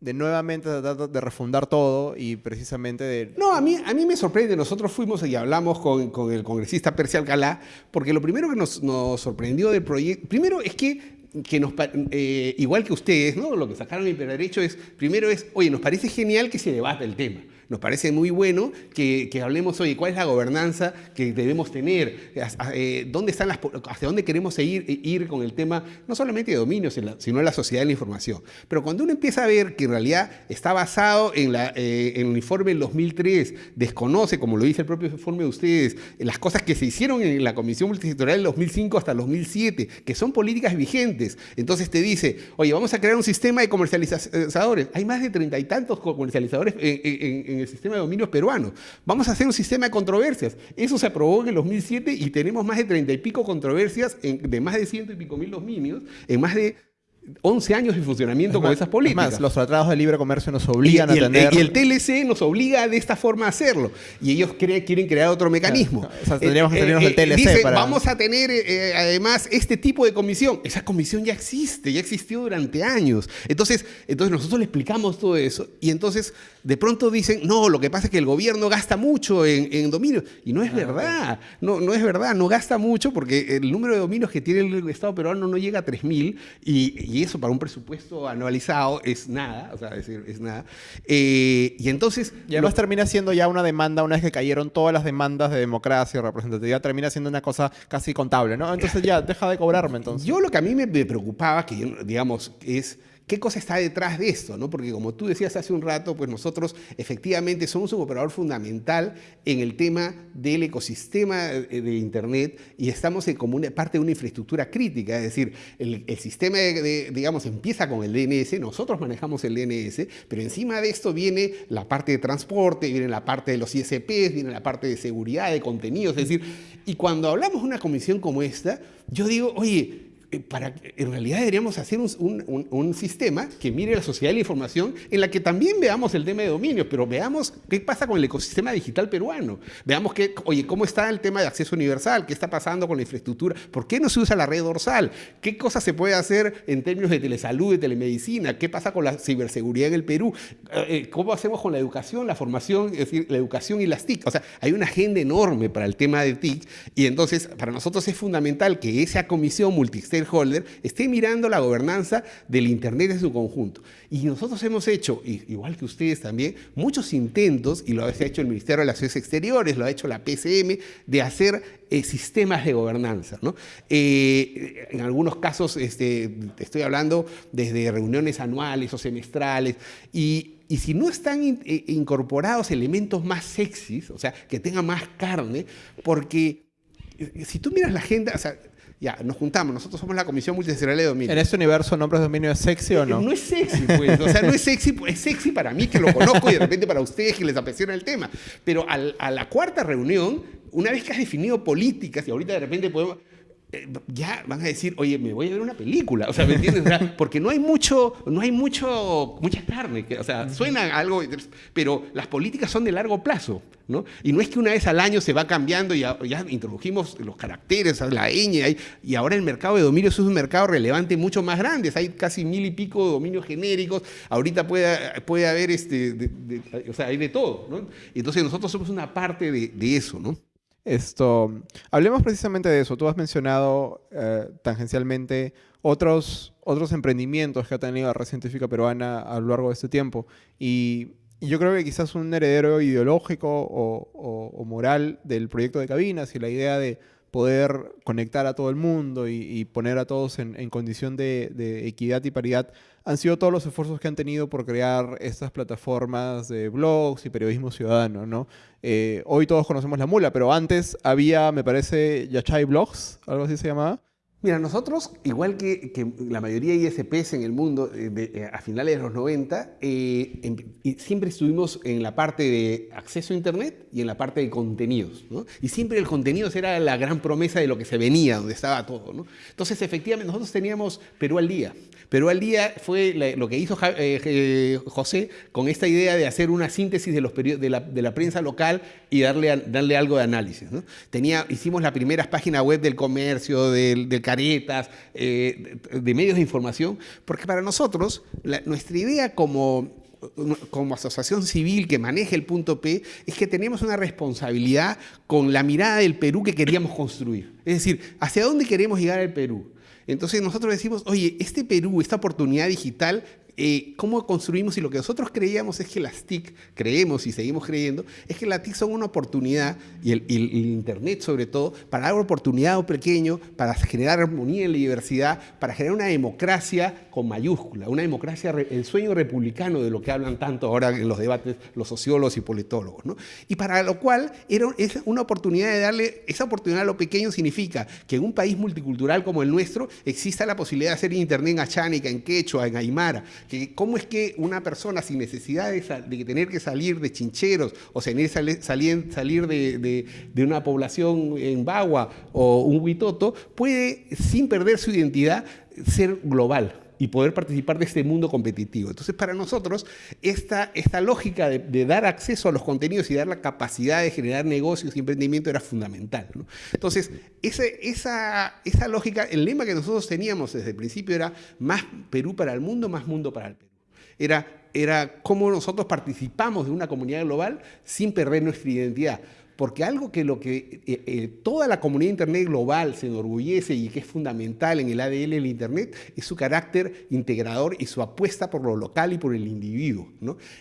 de nuevamente tratar de refundar todo y precisamente de... No, a mí, a mí me sorprende. Nosotros fuimos y hablamos con, con el congresista Percy Alcalá, porque lo primero que nos, nos sorprendió del proyecto, primero es que que nos, eh, igual que ustedes, ¿no? lo que sacaron el derecho es, primero es, oye, nos parece genial que se debate el tema. Nos parece muy bueno que, hablemos, hoy ¿cuál es la gobernanza que debemos tener? Eh, ¿Dónde están las, ¿Hacia dónde queremos ir, ir con el tema, no solamente de dominio, sino de la sociedad de la información? Pero cuando uno empieza a ver que en realidad está basado en, la, eh, el informe del 2003, desconoce, como lo dice el propio informe de ustedes, las cosas que se hicieron en la Comisión Multisectorial del 2005 hasta el 2007, que son políticas vigentes. Entonces te dice, oye, vamos a crear un sistema de comercializadores. Hay más de treinta y tantos comercializadores en el sistema de dominios peruano. Vamos a hacer un sistema de controversias. Eso se aprobó en el 2007 y tenemos más de treinta y pico controversias de más de ciento y pico mil dominios en más de 11 años de funcionamiento con esas políticas. Más, los tratados de libre comercio nos obligan a tener... Y el TLC nos obliga de esta forma a hacerlo. Y ellos quieren crear otro mecanismo. O sea, tendríamos que salirnos del TLC eh, dice, vamos a tener eh, además este tipo de comisión. Esa comisión ya existe, ya existió durante años. Entonces, entonces nosotros le explicamos todo eso y entonces de pronto dicen, no, lo que pasa es que el gobierno gasta mucho en, en dominios. Y no es ah, verdad, no, no es verdad, no gasta mucho porque el número de dominios que tiene el Estado peruano no llega a 3.000 y y eso para un presupuesto anualizado es nada, o sea, es, decir, es nada. Eh, y entonces... Y además termina siendo ya una demanda, una vez que cayeron todas las demandas de democracia y representatividad, termina siendo una cosa casi contable, ¿no? Entonces ya, deja de cobrarme entonces. Yo lo que a mí me, me preocupaba, que digamos, es ¿Qué cosa está detrás de esto? ¿no? Porque como tú decías hace un rato, pues nosotros efectivamente somos un operador fundamental en el tema del ecosistema eh, de Internet y estamos en como una parte de una infraestructura crítica, es decir, el, sistema, digamos, empieza con el DNS, nosotros manejamos el DNS, pero encima de esto viene la parte de transporte, viene la parte de los ISPs, viene la parte de seguridad, de contenidos, es decir, y cuando hablamos de una comisión como esta, yo digo, oye, para, en realidad deberíamos hacer un, sistema que mire la sociedad de la información en la que también veamos el tema de dominio, pero veamos qué pasa con el ecosistema digital peruano. Veamos que, oye, cómo está el tema de acceso universal, qué está pasando con la infraestructura, por qué no se usa la red dorsal, qué cosas se puede hacer en términos de telesalud, de telemedicina, qué pasa con la ciberseguridad en el Perú, eh, eh, cómo hacemos con la educación, la formación, es decir, la educación y las TIC. O sea, hay una agenda enorme para el tema de TIC y entonces para nosotros es fundamental que esa comisión multisectorial holder esté mirando la gobernanza del Internet en su conjunto. Y nosotros hemos hecho, igual que ustedes también, muchos intentos, y lo ha hecho el Ministerio de Relaciones Exteriores, lo ha hecho la PCM, de hacer eh, sistemas de gobernanza. Eh, en algunos casos, este, estoy hablando desde reuniones anuales o semestrales, y, si no están eh, incorporados elementos más sexys, o sea, que tengan más carne, porque si tú miras la agenda, o sea, ya, nos juntamos, nosotros somos la Comisión Multisectorial de Dominio. ¿En este universo nombres de dominio es sexy o no? No es sexy, pues. O sea, no es sexy, pues, es sexy para mí que lo conozco y de repente para ustedes que les apasiona el tema. Pero a la cuarta reunión, una vez que has definido políticas y ahorita de repente podemos eh, ya van a decir, oye, me voy a ver una película, o sea, ¿me entiendes? Porque no hay mucho, no hay mucho, mucha carne, o sea, suena algo, pero las políticas son de largo plazo, ¿no? Y no es que una vez al año se va cambiando y ya, introdujimos los caracteres, la ñ, y ahora el mercado de dominios es un mercado relevante mucho más grande, hay casi mil y pico de dominios genéricos, ahorita puede, puede haber, este, o sea, hay de todo, ¿no? Entonces nosotros somos una parte de, de eso, ¿no? Esto, hablemos precisamente de eso. Tú has mencionado eh, tangencialmente otros, otros emprendimientos que ha tenido la red científica peruana a lo largo de este tiempo. Y, yo creo que quizás un heredero ideológico o, moral del proyecto de cabinas y la idea de poder conectar a todo el mundo y, poner a todos en, condición de, de, equidad y paridad han sido todos los esfuerzos que han tenido por crear estas plataformas de blogs y periodismo ciudadano, ¿no? Eh, hoy todos conocemos La Mula, pero antes había, me parece, Yachay Blogs, algo así se llamaba. Mira, nosotros, igual que, la mayoría de ISPs en el mundo eh, eh, a finales de los 90, em, siempre estuvimos en la parte de acceso a Internet y en la parte de contenidos. Y siempre el contenido era la gran promesa de lo que se venía, donde estaba todo. Entonces, efectivamente, nosotros teníamos Perú al día. Perú al día fue lo que hizo eh, José con esta idea de hacer una síntesis de, los de, la, de la prensa local y darle, darle algo de análisis. Tenía, hicimos las primeras páginas web del comercio, del, del caretas, eh, de medios de información, porque para nosotros nuestra idea como como asociación civil que maneja el punto P, es que tenemos una responsabilidad con la mirada del Perú que queríamos construir. Es decir, ¿hacia dónde queremos llegar al Perú? Entonces nosotros decimos, oye, este Perú, esta oportunidad digital eh, cómo construimos y lo que nosotros creíamos es que las TIC, creemos y seguimos creyendo, es que las TIC son una oportunidad, y el, Internet sobre todo, para dar oportunidad pequeño, para generar armonía en la diversidad, para generar una democracia con mayúscula, una democracia, el sueño republicano de lo que hablan tanto ahora en los debates los sociólogos y politólogos. ¿no? Y para lo cual era, es una oportunidad de darle, esa oportunidad a lo pequeño significa que en un país multicultural como el nuestro exista la posibilidad de hacer Internet en achánica, en quechua, en aymara, que cómo es que una persona sin necesidad de, tener que salir de chincheros o salir, salir de, una población en Bagua o un huitoto, puede, sin perder su identidad, ser global y poder participar de este mundo competitivo. Entonces, para nosotros, esta, esta lógica de, dar acceso a los contenidos y dar la capacidad de generar negocios y emprendimiento era fundamental. Entonces, ese, esa, esa lógica, el lema que nosotros teníamos desde el principio era más Perú para el mundo, más mundo para el Perú. Era, era cómo nosotros participamos de una comunidad global sin perder nuestra identidad porque algo que lo que eh, eh, toda la comunidad Internet global se enorgullece y que es fundamental en el ADN del Internet es su carácter integrador y su apuesta por lo local y por el individuo.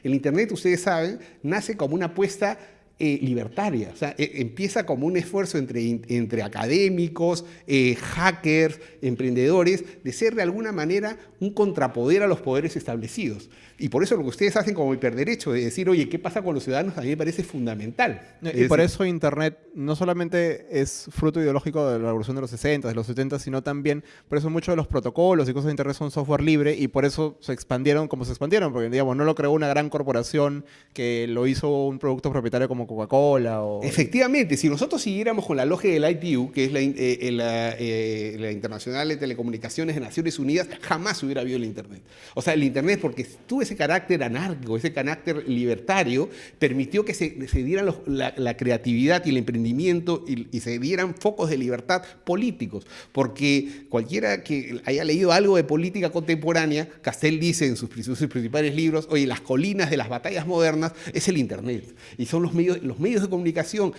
El Internet, ustedes saben, nace como una apuesta eh, libertaria. O sea, e, empieza como un esfuerzo entre, entre académicos, hackers, emprendedores, de ser de alguna manera un contrapoder a los poderes establecidos. Y por eso lo que ustedes hacen como hiperderecho, de decir, oye, ¿qué pasa con los ciudadanos? A mí me parece fundamental. Y por eso Internet no solamente es fruto ideológico de la revolución de los 60, de los 70, sino también, por eso muchos de los protocolos y cosas de Internet son software libre y por eso se expandieron como se expandieron, porque digamos, no lo creó una gran corporación que lo hizo un producto propietario como Coca-Cola. O... Efectivamente, si nosotros siguiéramos con la lógica del ITU, que es la, eh, eh, eh, la, Internacional de Telecomunicaciones de Naciones Unidas, jamás hubiera habido el Internet. O sea, el Internet, porque tú ese carácter anárquico, ese carácter libertario, permitió que se, se dieran la, creatividad y el emprendimiento y, se dieran focos de libertad políticos. Porque cualquiera que haya leído algo de política contemporánea, Castell dice en sus, principales libros, oye, las colinas de las batallas modernas es el Internet. Y son los medios, los medios de comunicación,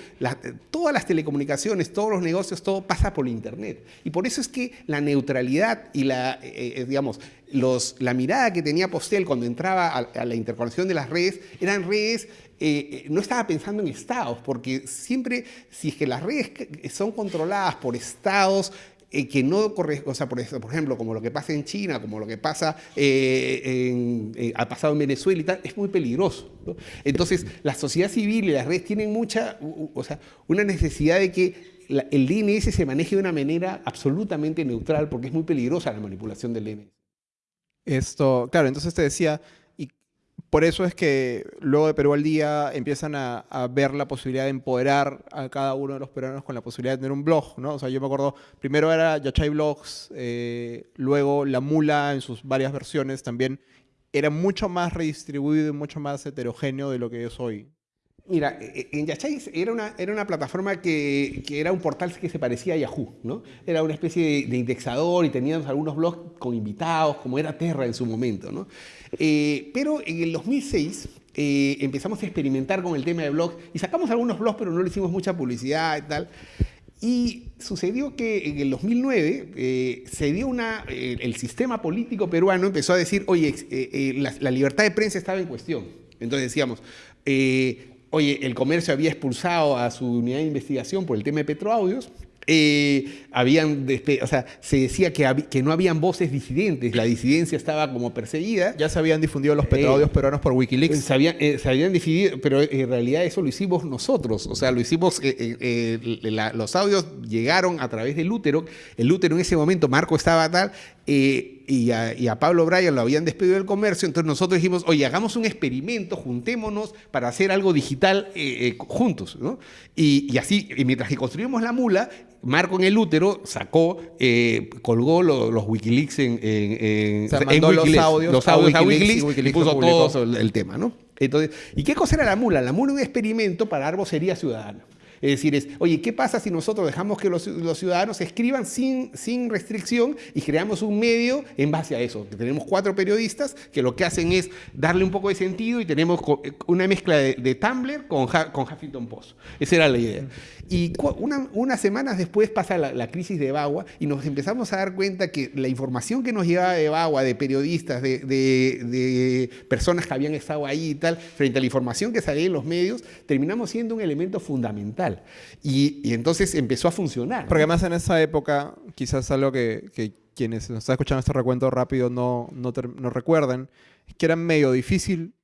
todas las telecomunicaciones, todos los negocios, todo pasa por Internet. Y por eso es que la neutralidad y la, eh, eh, digamos, la mirada que tenía Postel cuando entraba a, la interconexión de las redes eran redes eh, eh, no estaba pensando en estados, porque siempre, si es que las redes son controladas por estados eh, que no corre, o sea, por, ejemplo, como lo que pasa en China, como lo que pasa ha pasado en Venezuela y tal, es muy peligroso. Entonces, la sociedad civil y las redes tienen mucha, o sea, una necesidad de que el DNS se maneje de una manera absolutamente neutral, porque es muy peligrosa la manipulación del DNS. Esto, claro, entonces te decía, y por eso es que luego de Perú al Día empiezan a, ver la posibilidad de empoderar a cada uno de los peruanos con la posibilidad de tener un blog, ¿no? O sea, yo me acuerdo, primero era Yachay Blogs, eh, luego La Mula en sus varias versiones también era mucho más redistribuido y mucho más heterogéneo de lo que es hoy. Mira, e, e, en Yachay era una, era una plataforma que, que, era un portal que se parecía a Yahoo, ¿no? Era una especie de, indexador y teníamos algunos blogs con invitados, como era Terra en su momento, ¿no? Eh, pero en el 2006 eh, empezamos a experimentar con el tema de blogs y sacamos algunos blogs, pero no le hicimos mucha publicidad y tal. Y sucedió que en el 2009 eh, se dio una, el sistema político peruano empezó a decir, oye, la, la, libertad de prensa estaba en cuestión. Entonces decíamos, oye, el comercio había expulsado a su unidad de investigación por el tema de Petroaudios, eh, habían, o sea, se decía que, que, no habían voces disidentes, la disidencia estaba como perseguida. Ya se habían difundido los petroaudios eh, peruanos por Wikileaks. Se habían, eh, se habían difundido, pero en realidad eso lo hicimos nosotros, o sea, lo hicimos, los audios llegaron a través del útero, el útero en ese momento, Marco estaba tal, y a, Pablo Bryan lo habían despedido del comercio, entonces nosotros dijimos, oye, hagamos un experimento, juntémonos para hacer algo digital eh, eh, juntos. ¿no? Y, así, mientras que construimos la mula, Marco en el útero sacó, eh, colgó los Wikileaks en, en, los audios, los audios a Wikileaks, y puso todo el tema. ¿no? Entonces, ¿Y qué cosa era la mula? La mula era un experimento para arbocería ciudadana. Es decir, es, oye, ¿qué pasa si nosotros dejamos que los, ciudadanos escriban sin, sin restricción y creamos un medio en base a eso? Tenemos cuatro periodistas que lo que hacen es darle un poco de sentido y tenemos una mezcla de, Tumblr con, con Huffington Post. Esa era la idea. Y unas semanas después pasa la, crisis de Bagua y nos empezamos a dar cuenta que la información que nos llegaba de Bagua, de periodistas, de, de, personas que habían estado ahí y tal, frente a la información que salía en los medios, terminamos siendo un elemento fundamental. Y, y entonces empezó a funcionar. Porque además en esa época, quizás algo que, que quienes nos están escuchando este recuento rápido no, no, no recuerdan, es que era medio difícil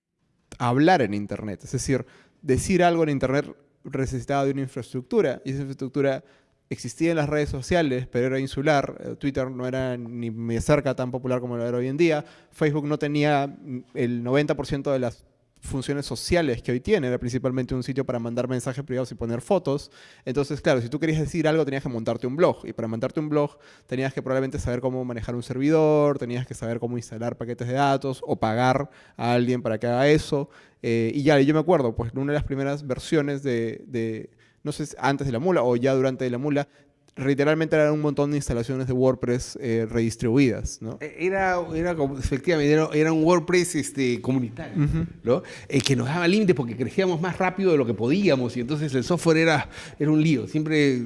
hablar en Internet. Es decir, decir algo en Internet necesitaba de una infraestructura y esa infraestructura existía en las redes sociales, pero era insular. Eh, Twitter no era ni cerca tan popular como lo era hoy en día. Facebook no tenía el 90% de las funciones sociales que hoy tiene, era principalmente un sitio para mandar mensajes privados y poner fotos. Entonces, claro, si tú querías decir algo, tenías que montarte un blog. Y para montarte un blog, tenías que probablemente saber cómo manejar un servidor, tenías que saber cómo instalar paquetes de datos o pagar a alguien para que haga eso. Eh, y ya, yo me acuerdo, pues una de las primeras versiones de, de, no sé, antes de la mula o ya durante la mula, literalmente eran un montón de instalaciones de WordPress eh, redistribuidas, ¿no? Eh, era, era como, efectivamente, era, era un WordPress este, comunitario, ¿no? Eh, que nos daba límites porque crecíamos más rápido de lo que podíamos y entonces el software era, era un lío. Siempre,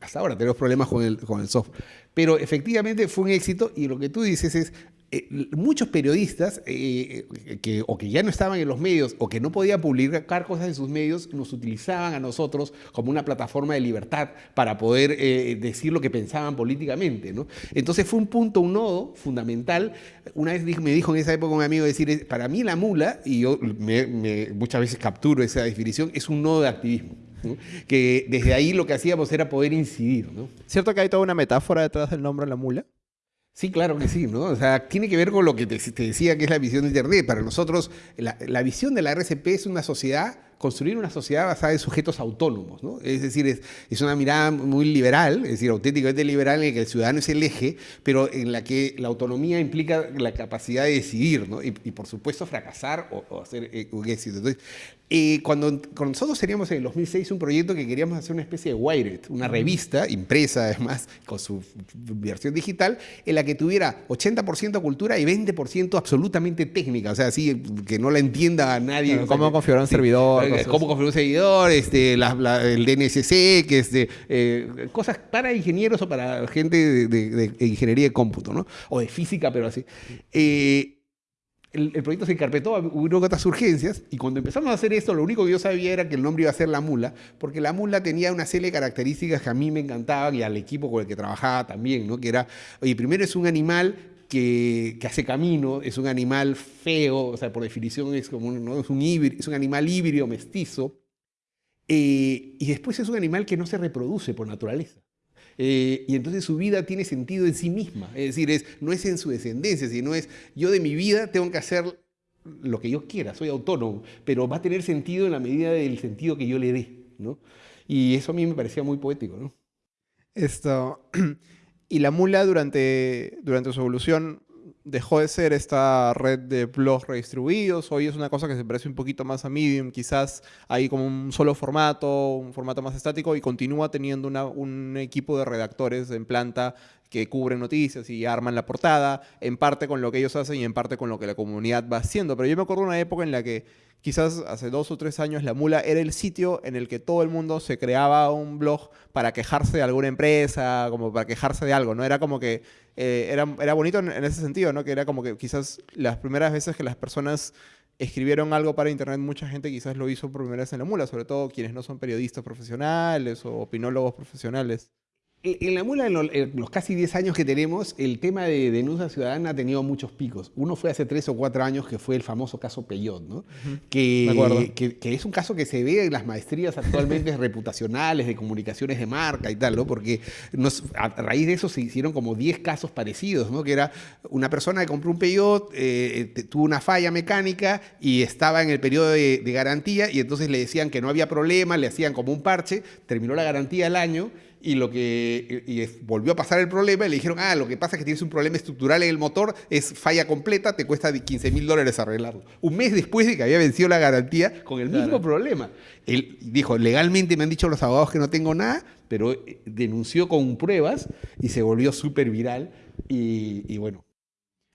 hasta ahora tenemos problemas con el, con el software. Pero efectivamente fue un éxito y lo que tú dices es, eh, muchos periodistas eh, que, o que ya no estaban en los medios o que no podían publicar cosas en sus medios nos utilizaban a nosotros como una plataforma de libertad para poder eh, decir lo que pensaban políticamente. Entonces fue un punto, un nodo fundamental. Una vez me dijo en esa época un amigo decir, para mí la mula, y yo muchas veces capturo esa definición, es un nodo de activismo. que desde ahí lo que hacíamos era poder incidir. ¿Cierto que hay toda una metáfora detrás del nombre de la mula? Sí, claro que sí, ¿no? O sea, tiene que ver con lo que te, decía que es la visión de Internet. Para nosotros, la, la visión de la RCP es una sociedad construir una sociedad basada en sujetos autónomos. ¿no? Es decir, es, es, una mirada muy liberal, es decir, auténticamente liberal en la que el ciudadano es el eje, pero en la que la autonomía implica la capacidad de decidir ¿no? y, por supuesto fracasar o, hacer eh, un éxito. Entonces, eh, cuando, nosotros teníamos en el 2006 un proyecto que queríamos hacer una especie de Wired, una revista impresa además con su versión digital, en la que tuviera 80% cultura y 20% absolutamente técnica, o sea, así que no la entienda a nadie. ¿Cómo configurar un servidor? Cómo configurar un seguidor, este, el DNSC, que eh, cosas para ingenieros o para gente de, ingeniería de cómputo, ¿no? O de física, pero así. Eh, el, proyecto se encarpetó, hubo otras urgencias, y cuando empezamos a hacer esto, lo único que yo sabía era que el nombre iba a ser La Mula, porque La Mula tenía una serie de características que a mí me encantaban y al equipo con el que trabajaba también, ¿no? Que era, oye, primero es un animal que, hace camino, es un animal feo, o sea, por definición es como un, ¿no? es un, es un animal híbrido, mestizo, eh, y después es un animal que no se reproduce por naturaleza. Eh, y entonces su vida tiene sentido en sí misma, es decir, es, no es en su descendencia, sino es yo de mi vida tengo que hacer lo que yo quiera, soy autónomo, pero va a tener sentido en la medida del sentido que yo le dé. ¿no? Y eso a mí me parecía muy poético. ¿no? Esto, Y la mula durante, durante su evolución dejó de ser esta red de blogs redistribuidos. Hoy es una cosa que se parece un poquito más a Medium. Quizás hay como un solo formato, un formato más estático y continúa teniendo un equipo de redactores en planta que cubren noticias y arman la portada, en parte con lo que ellos hacen y en parte con lo que la comunidad va haciendo. Pero yo me acuerdo de una época en la que quizás hace dos o tres años la mula era el sitio en el que todo el mundo se creaba un blog para quejarse de alguna empresa, como para quejarse de algo, ¿no? Era como que eh, era, bonito en, ese sentido, ¿no? Que era como que quizás las primeras veces que las personas escribieron algo para internet, mucha gente quizás lo hizo por primera vez en la mula, sobre todo quienes no son periodistas profesionales o opinólogos profesionales. En la mula, en los casi 10 años que tenemos, el tema de denuncia ciudadana ha tenido muchos picos. Uno fue hace 3 o 4 años, que fue el famoso caso Peyot, ¿no? que, que, es un caso que se ve en las maestrías actualmente reputacionales, de comunicaciones de marca y tal, ¿no? Porque a raíz de eso se hicieron como 10 casos parecidos, ¿no? Que era una persona que compró un Peyot, eh, tuvo una falla mecánica y estaba en el periodo de, de garantía y entonces le decían que no había problema, le hacían como un parche, terminó la garantía al año y, lo que, y volvió a pasar el problema y le dijeron, ah, lo que pasa es que tienes un problema estructural en el motor, es falla completa, te cuesta 15 mil dólares arreglarlo. Un mes después de que había vencido la garantía con el mismo problema. Él dijo, legalmente me han dicho los abogados que no tengo nada, pero eh, denunció con pruebas y se volvió súper viral y, y bueno.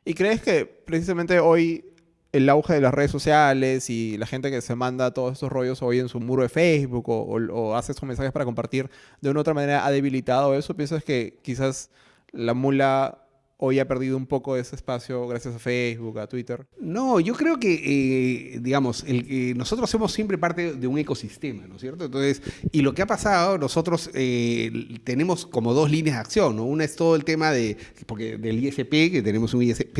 ¿Y crees que precisamente hoy el auge de las redes sociales y la gente que se manda todos estos rollos hoy en su muro de Facebook o, hace esos mensajes para compartir de una u otra manera ha debilitado eso? ¿Piensas que quizás la mula hoy ha perdido un poco de ese espacio gracias a Facebook, a Twitter? No, yo creo que, eh, digamos, nosotros somos siempre parte de un ecosistema, ¿no es cierto? Entonces, y lo que ha pasado, nosotros eh, tenemos como dos líneas de acción, ¿no? Una es todo el tema de, porque del ISP, que tenemos un ISP,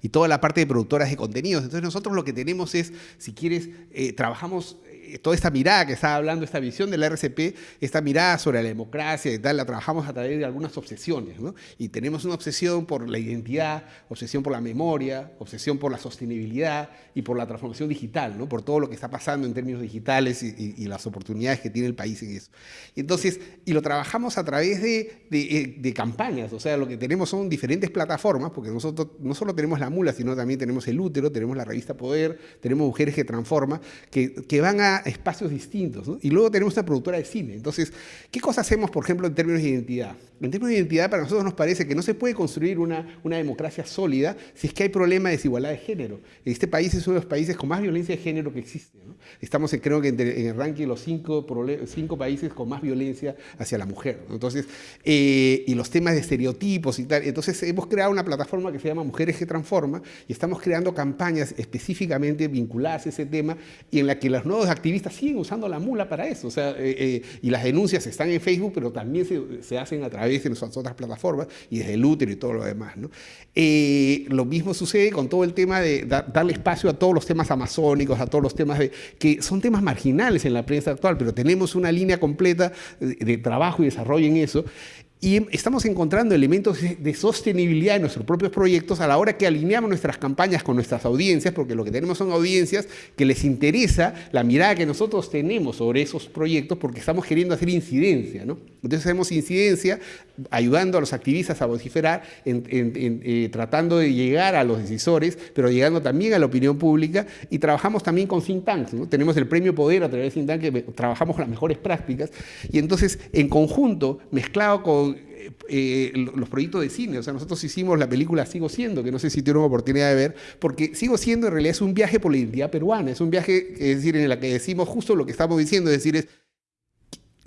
y toda la parte de productoras de contenidos. Entonces, nosotros lo que tenemos es, si quieres, eh, trabajamos toda esta mirada que estaba hablando, esta visión del RCP, esta mirada sobre la democracia y tal, la trabajamos a través de algunas obsesiones, ¿no? Y tenemos una obsesión por la identidad, obsesión por la memoria, obsesión por la sostenibilidad y por la transformación digital, ¿no? Por todo lo que está pasando en términos digitales y, las oportunidades que tiene el país en eso. Entonces, y lo trabajamos a través de, de, de, campañas, o sea, lo que tenemos son diferentes plataformas, porque nosotros no solo tenemos la mula, sino también tenemos el útero, tenemos la revista Poder, tenemos Mujeres que Transforma, que, que van a espacios distintos. Y luego tenemos una productora de cine. Entonces, ¿qué cosa hacemos, por ejemplo, en términos de identidad? En términos de identidad, para nosotros nos parece que no se puede construir una, una democracia sólida si es que hay problema de desigualdad de género. Este país es uno de los países con más violencia de género que existe. Estamos, en, creo que, en el ranking de los cinco, cinco, países con más violencia hacia la mujer. Entonces, eh, y los temas de estereotipos y tal. Entonces, hemos creado una plataforma que se llama Mujeres que Transforma y estamos creando campañas específicamente vinculadas a ese tema y en la que los nuevos activistas siguen usando la mula para eso. O sea, eh, eh, y las denuncias están en Facebook, pero también se, se, hacen a través de nuestras otras plataformas y desde el útero y todo lo demás. ¿no? lo mismo sucede con todo el tema de darle espacio a todos los temas amazónicos, a todos los temas de, que son temas marginales en la prensa actual, pero tenemos una línea completa de trabajo y desarrollo en eso. Y estamos encontrando elementos de sostenibilidad en nuestros propios proyectos a la hora que alineamos nuestras campañas con nuestras audiencias, porque lo que tenemos son audiencias que les interesa la mirada que nosotros tenemos sobre esos proyectos, porque estamos queriendo hacer incidencia. ¿no? Entonces hacemos incidencia ayudando a los activistas a vociferar, eh, tratando de llegar a los decisores, pero llegando también a la opinión pública, y trabajamos también con think tanks. ¿no? Tenemos el premio Poder a través de think tanks, que trabajamos las mejores prácticas, y entonces en conjunto, mezclado con eh, los proyectos de cine. O sea, nosotros hicimos la película Sigo Siendo, que no sé si tuvieron oportunidad de ver, porque Sigo Siendo en realidad es un viaje por la identidad peruana, es un viaje, es decir, en el que decimos justo lo que estamos diciendo, es decir, es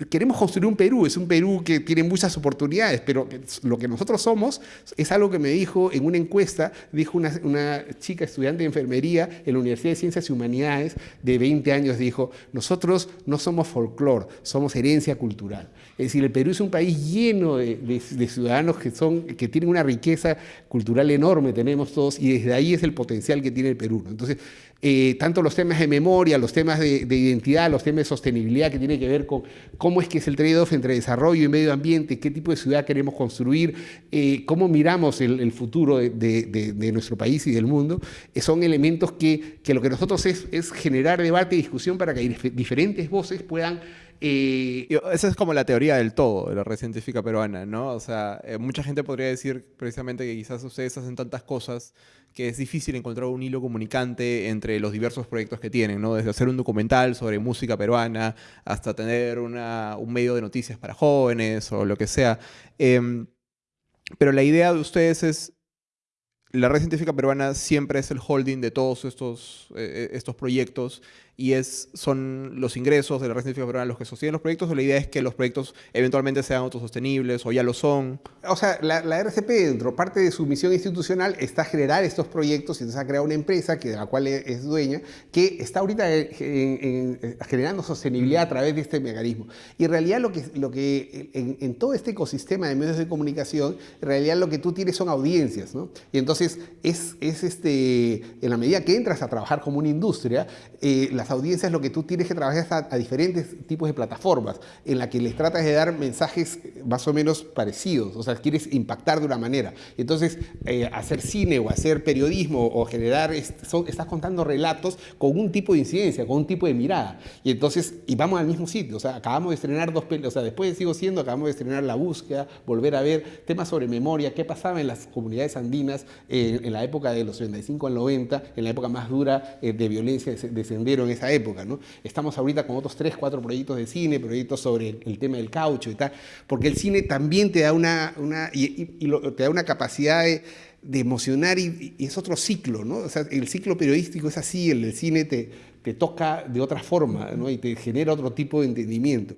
queremos construir un Perú, es un Perú que tiene muchas oportunidades, pero lo que nosotros somos es algo que me dijo en una encuesta, dijo una, chica estudiante de enfermería en la Universidad de Ciencias y Humanidades de 20 años, dijo, nosotros no somos folclore, somos herencia cultural. Es decir, el Perú es un país lleno de, ciudadanos que, son, que tienen una riqueza cultural enorme, tenemos todos, y desde ahí es el potencial que tiene el Perú. Entonces, eh, tanto los temas de memoria, los temas de, identidad, los temas de sostenibilidad que tiene que ver con cómo es que es el trade-off entre desarrollo y medio ambiente, qué tipo de ciudad queremos construir, eh, cómo miramos el, futuro de, nuestro país y del mundo, eh, son elementos que, lo que nosotros es, es generar debate y discusión para que diferentes voces puedan esa es como la teoría del todo de la red científica peruana, ¿no? O sea, mucha gente podría decir precisamente que quizás ustedes hacen tantas cosas que es difícil encontrar un hilo comunicante entre los diversos proyectos que tienen, ¿no? Desde hacer un documental sobre música peruana hasta tener una, un medio de noticias para jóvenes o lo que sea. Em, pero la idea de ustedes es la red científica peruana siempre es el holding de todos estos, eh, estos proyectos y es, son los ingresos de la red científica peruana los que sostienen los proyectos o la idea es que los proyectos eventualmente sean autosostenibles o ya lo son? O sea, la, RCP dentro, parte de su misión institucional está generar estos proyectos y entonces ha creado una empresa que, de la cual es dueña que está ahorita generando sostenibilidad a través de este mecanismo. Y en realidad lo que, lo que en, todo este ecosistema de medios de comunicación, en realidad lo que tú tienes son audiencias, ¿no? Y entonces es, es este, en la medida que entras a trabajar como una industria, eh, las audiencias lo que tú tienes que trabajar a, a, diferentes tipos de plataformas en la que les tratas de dar mensajes más o menos parecidos, o sea, quieres impactar de una manera. Entonces, eh, hacer cine o hacer periodismo o generar, estás contando relatos con un tipo de incidencia, con un tipo de mirada. Y entonces, y vamos al mismo sitio, o sea, acabamos de estrenar dos películas, o sea, después de Sigo Siendo, acabamos de estrenar La Búsqueda, volver a ver temas sobre memoria, qué pasaba en las comunidades andinas en la época de los 75 al 90, en la época más dura eh, de violencia de sendero en esa época. ¿no? Estamos ahorita con otros tres, cuatro proyectos de cine, proyectos sobre el tema del caucho y tal, porque el cine también te da una, una y, te da una capacidad de, emocionar y, es otro ciclo, ¿no? O sea, el ciclo periodístico es así, el del cine te, te toca de otra forma, ¿no? Y te genera otro tipo de entendimiento.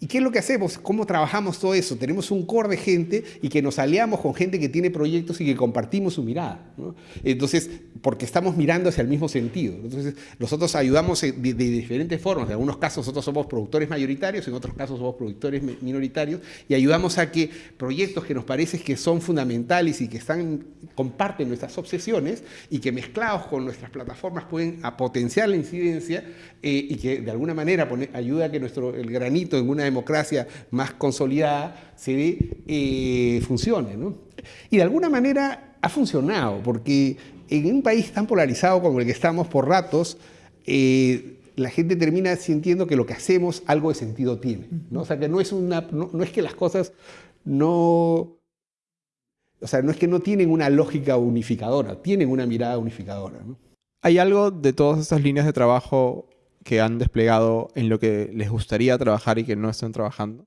¿Y qué es lo que hacemos? ¿Cómo trabajamos todo eso? Tenemos un core de gente y que nos aliamos con gente que tiene proyectos y que compartimos su mirada. Entonces, porque estamos mirando hacia el mismo sentido. Entonces, nosotros ayudamos de, diferentes formas. En algunos casos nosotros somos productores mayoritarios, en otros casos somos productores minoritarios y ayudamos a que proyectos que nos parece que son fundamentales y que están, comparten nuestras obsesiones y que mezclados con nuestras plataformas pueden potenciar la incidencia eh, y que de alguna manera ayuda a que nuestro, el granito en una democracia más consolidada se eh, funcione. Y de alguna manera ha funcionado, porque en un país tan polarizado como el que estamos por ratos, eh, la gente termina sintiendo que lo que hacemos algo de sentido tiene. ¿no? O sea, que no es, una, no, es que las cosas no... O sea, no es que no tienen una lógica unificadora, tienen una mirada unificadora. ¿Hay algo de todas estas líneas de trabajo que han desplegado en lo que les gustaría trabajar y que no están trabajando?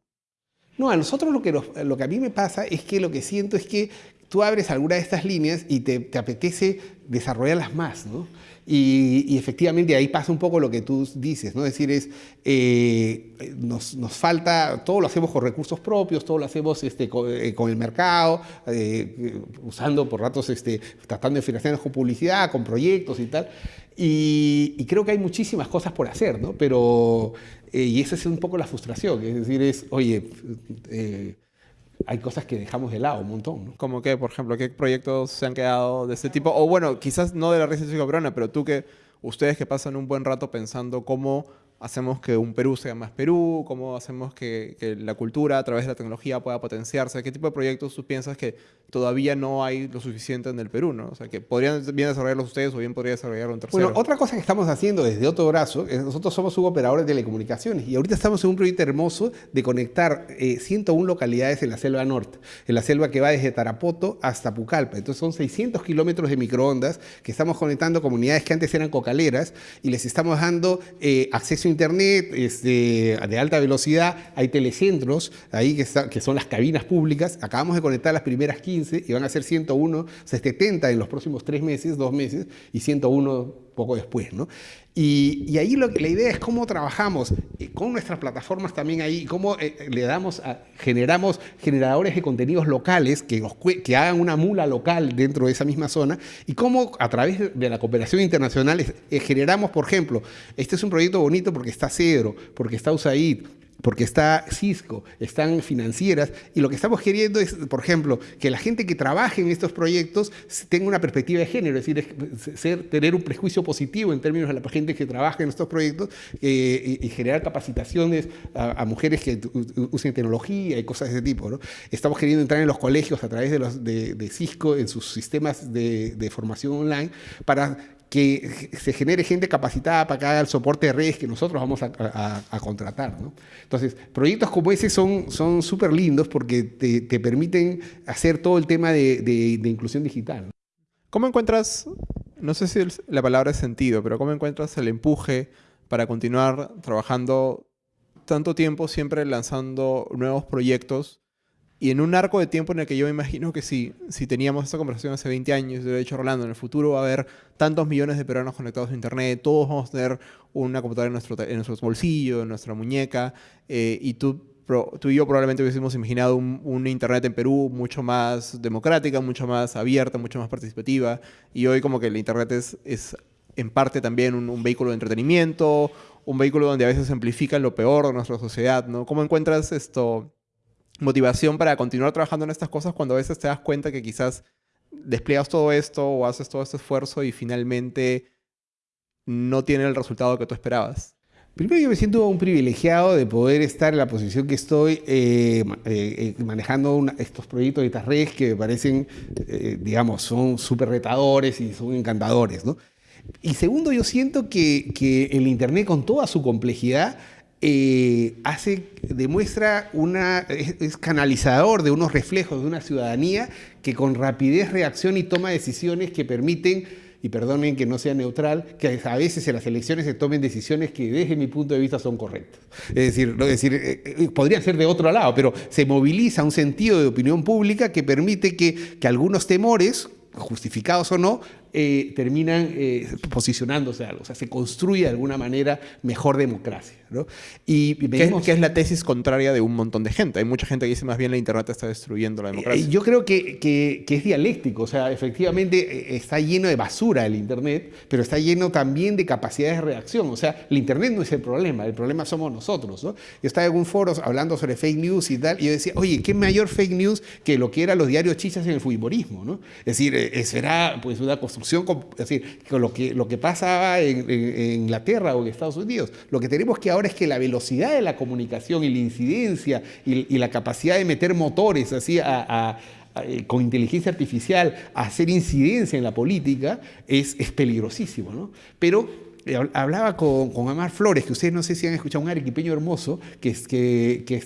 No, a nosotros lo que, lo que a mí me pasa es que lo que siento es que tú abres alguna de estas líneas y te, te apetece desarrollarlas más, ¿no? Y, efectivamente ahí pasa un poco lo que tú dices, ¿no? Es decir, es, eh, nos, nos, falta, todo lo hacemos con recursos propios, todo lo hacemos este, con, eh, el mercado, eh, usando por ratos, este, tratando de financiar con publicidad, con proyectos y tal. Y, y, creo que hay muchísimas cosas por hacer, ¿no? Pero, y esa es un poco la frustración, es decir, es, oye, hay cosas que dejamos de lado un montón. ¿no? Como que, por ejemplo, qué proyectos se han quedado de este tipo? O bueno, quizás no de la red ciudadana, pero tú que, ustedes que pasan un buen rato pensando cómo hacemos que un Perú sea más Perú, cómo hacemos que, la cultura a través de la tecnología pueda potenciarse, qué tipo de proyectos tú piensas que todavía no hay lo suficiente en el Perú, ¿no? O sea, que podrían bien desarrollarlos ustedes o bien podría desarrollarlo un tercero. Bueno, otra cosa que estamos haciendo desde otro brazo, nosotros somos un operador de telecomunicaciones y ahorita estamos en un proyecto hermoso de conectar 101 eh, localidades en la selva norte, en la selva que va desde Tarapoto hasta Pucallpa. Entonces son 600 kilómetros de microondas que estamos conectando comunidades que antes eran cocaleras y les estamos dando eh, acceso internet este, de alta velocidad. Hay telecentros ahí que, son las cabinas públicas. Acabamos de conectar las primeras 15 y van a ser 101, o sea, 70 en los próximos tres meses, dos meses, y 101 poco después, ¿no? Y, ahí la idea es cómo trabajamos eh, con nuestras plataformas también ahí, cómo eh, le damos, a, generamos generadores de contenidos locales que, hagan una mula local dentro de esa misma zona y cómo a través de la cooperación internacional eh, generamos, por ejemplo, este es un proyecto bonito porque está Cedro, porque está USAID, porque está Cisco, están financieras, y lo que estamos queriendo es, por ejemplo, que la gente que trabaje en estos proyectos tenga una perspectiva de género, es decir, ser, tener un prejuicio positivo en términos de la gente que trabaja en estos proyectos eh, y, generar capacitaciones a, mujeres que usen tecnología y cosas de ese tipo. Estamos queriendo entrar en los colegios a través de, los, de, Cisco, en sus sistemas de formación online, para que se genere gente capacitada para que haga el soporte de redes que nosotros vamos a, contratar. ¿no? Entonces, proyectos como ese son súper lindos porque te, te, permiten hacer todo el tema de, de, inclusión digital. ¿Cómo encuentras, no sé si la palabra es sentido, pero cómo encuentras el empuje para continuar trabajando tanto tiempo siempre lanzando nuevos proyectos y en un arco de tiempo en el que yo me imagino que si, si teníamos esta conversación hace 20 años, yo he dicho, Rolando, en el futuro va a haber tantos millones de peruanos conectados a Internet, todos vamos a tener una computadora en nuestro, en nuestro bolsillo, en nuestra muñeca, eh, y tú, tú y yo probablemente hubiésemos imaginado un, Internet en Perú mucho más democrática, mucho más abierta, mucho más participativa, y hoy como que el Internet es, es en parte también un, un vehículo de entretenimiento, un vehículo donde a veces amplifican lo peor de nuestra sociedad, ¿no? ¿Cómo encuentras esto? Motivación para continuar trabajando en estas cosas cuando a veces te das cuenta que quizás despliegas todo esto o haces todo este esfuerzo y finalmente no tiene el resultado que tú esperabas? Primero yo me siento un privilegiado de poder estar en la posición que estoy eh, eh, eh, manejando estos proyectos de estas redes que me parecen, digamos, son súper retadores y son encantadores. ¿no? Y segundo, yo siento que, que el Internet con toda su complejidad eh, hace, demuestra una, es, canalizador de unos reflejos de una ciudadanía que con rapidez reacciona y toma decisiones que permiten, y perdonen que no sea neutral, que a veces en las elecciones se tomen decisiones que desde mi punto de vista son correctas. Es decir, es decir eh, eh, podrían ser de otro lado, pero se moviliza un sentido de opinión pública que permite que, que algunos temores, justificados o no, eh, terminan posicionándose algo, o sea, se construye de alguna manera mejor democracia. ¿No? Y ¿Qué, es la tesis contraria de un montón de gente? Hay mucha gente que dice más bien la Internet está destruyendo la democracia. Eh, yo creo que, que, es dialéctico, o sea, efectivamente está lleno de basura el Internet, pero está lleno también de capacidades de reacción. O sea, el Internet no es el problema, el problema somos nosotros. ¿no? Yo estaba en algún foro hablando sobre fake news y tal, y yo decía, oye, ¿qué mayor fake news que lo que eran los diarios chichas en el futbolismo? ¿no? Es decir, será pues una construcción es decir, con lo que, lo que pasaba en, Inglaterra o en Estados Unidos. Lo que tenemos que ahora es que la velocidad de la comunicación y la incidencia y, la capacidad de meter motores así eh, con inteligencia artificial a hacer incidencia en la política es, es peligrosísimo. ¿no? Pero hablaba con, con, Amar Flores, que ustedes no sé si han escuchado, un arequipeño hermoso, que, que, que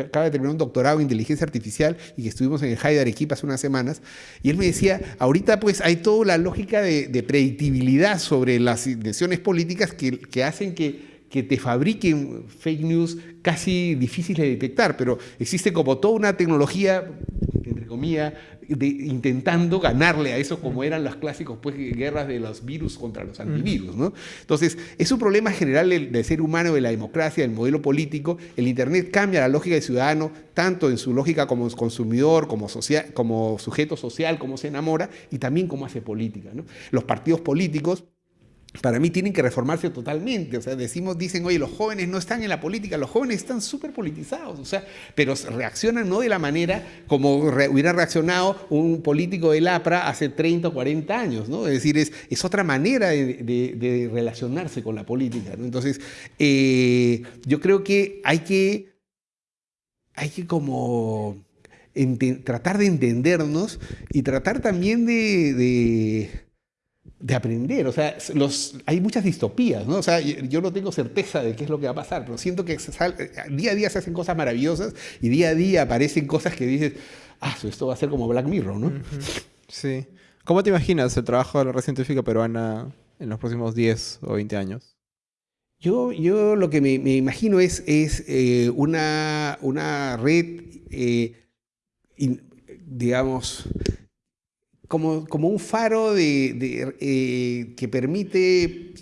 acaba de terminar un doctorado en inteligencia artificial y que estuvimos en el High de hace unas semanas, y él me decía, ahorita pues hay toda la lógica de, predictibilidad sobre las intenciones políticas que, que hacen que que te fabriquen fake news casi difíciles de detectar, pero existe como toda una tecnología, entre comillas, de, intentando ganarle a eso como eran las clásicos pues, guerras de los virus contra los antivirus. ¿no? Entonces, es un problema general del, ser humano, de la democracia, del modelo político. El Internet cambia la lógica del ciudadano, tanto en su lógica como consumidor, como, social, como sujeto social, como se enamora, y también como hace política. ¿no? Los partidos políticos para mí tienen que reformarse totalmente. O sea, decimos, dicen, oye, los jóvenes no están en la política, los jóvenes están súper politizados, o sea, pero reaccionan no de la manera como hubiera reaccionado un político del APRA hace 30 o 40 años, ¿no? Es decir, es, otra manera de, relacionarse con la política. Entonces, eh, yo creo que hay que, hay que como tratar de entendernos y tratar también de aprender. O sea, los, hay muchas distopías, ¿no? O sea, yo, no tengo certeza de qué es lo que va a pasar, pero siento que día a día se hacen cosas maravillosas y día a día aparecen cosas que dices, ah, esto va a ser como Black Mirror, ¿no? Sí. ¿Cómo te imaginas el trabajo de la red científica peruana en los próximos 10 o 20 años? Yo, yo lo que me, imagino es, es eh, una, una red, eh, digamos, como, como un faro de, eh, que permite,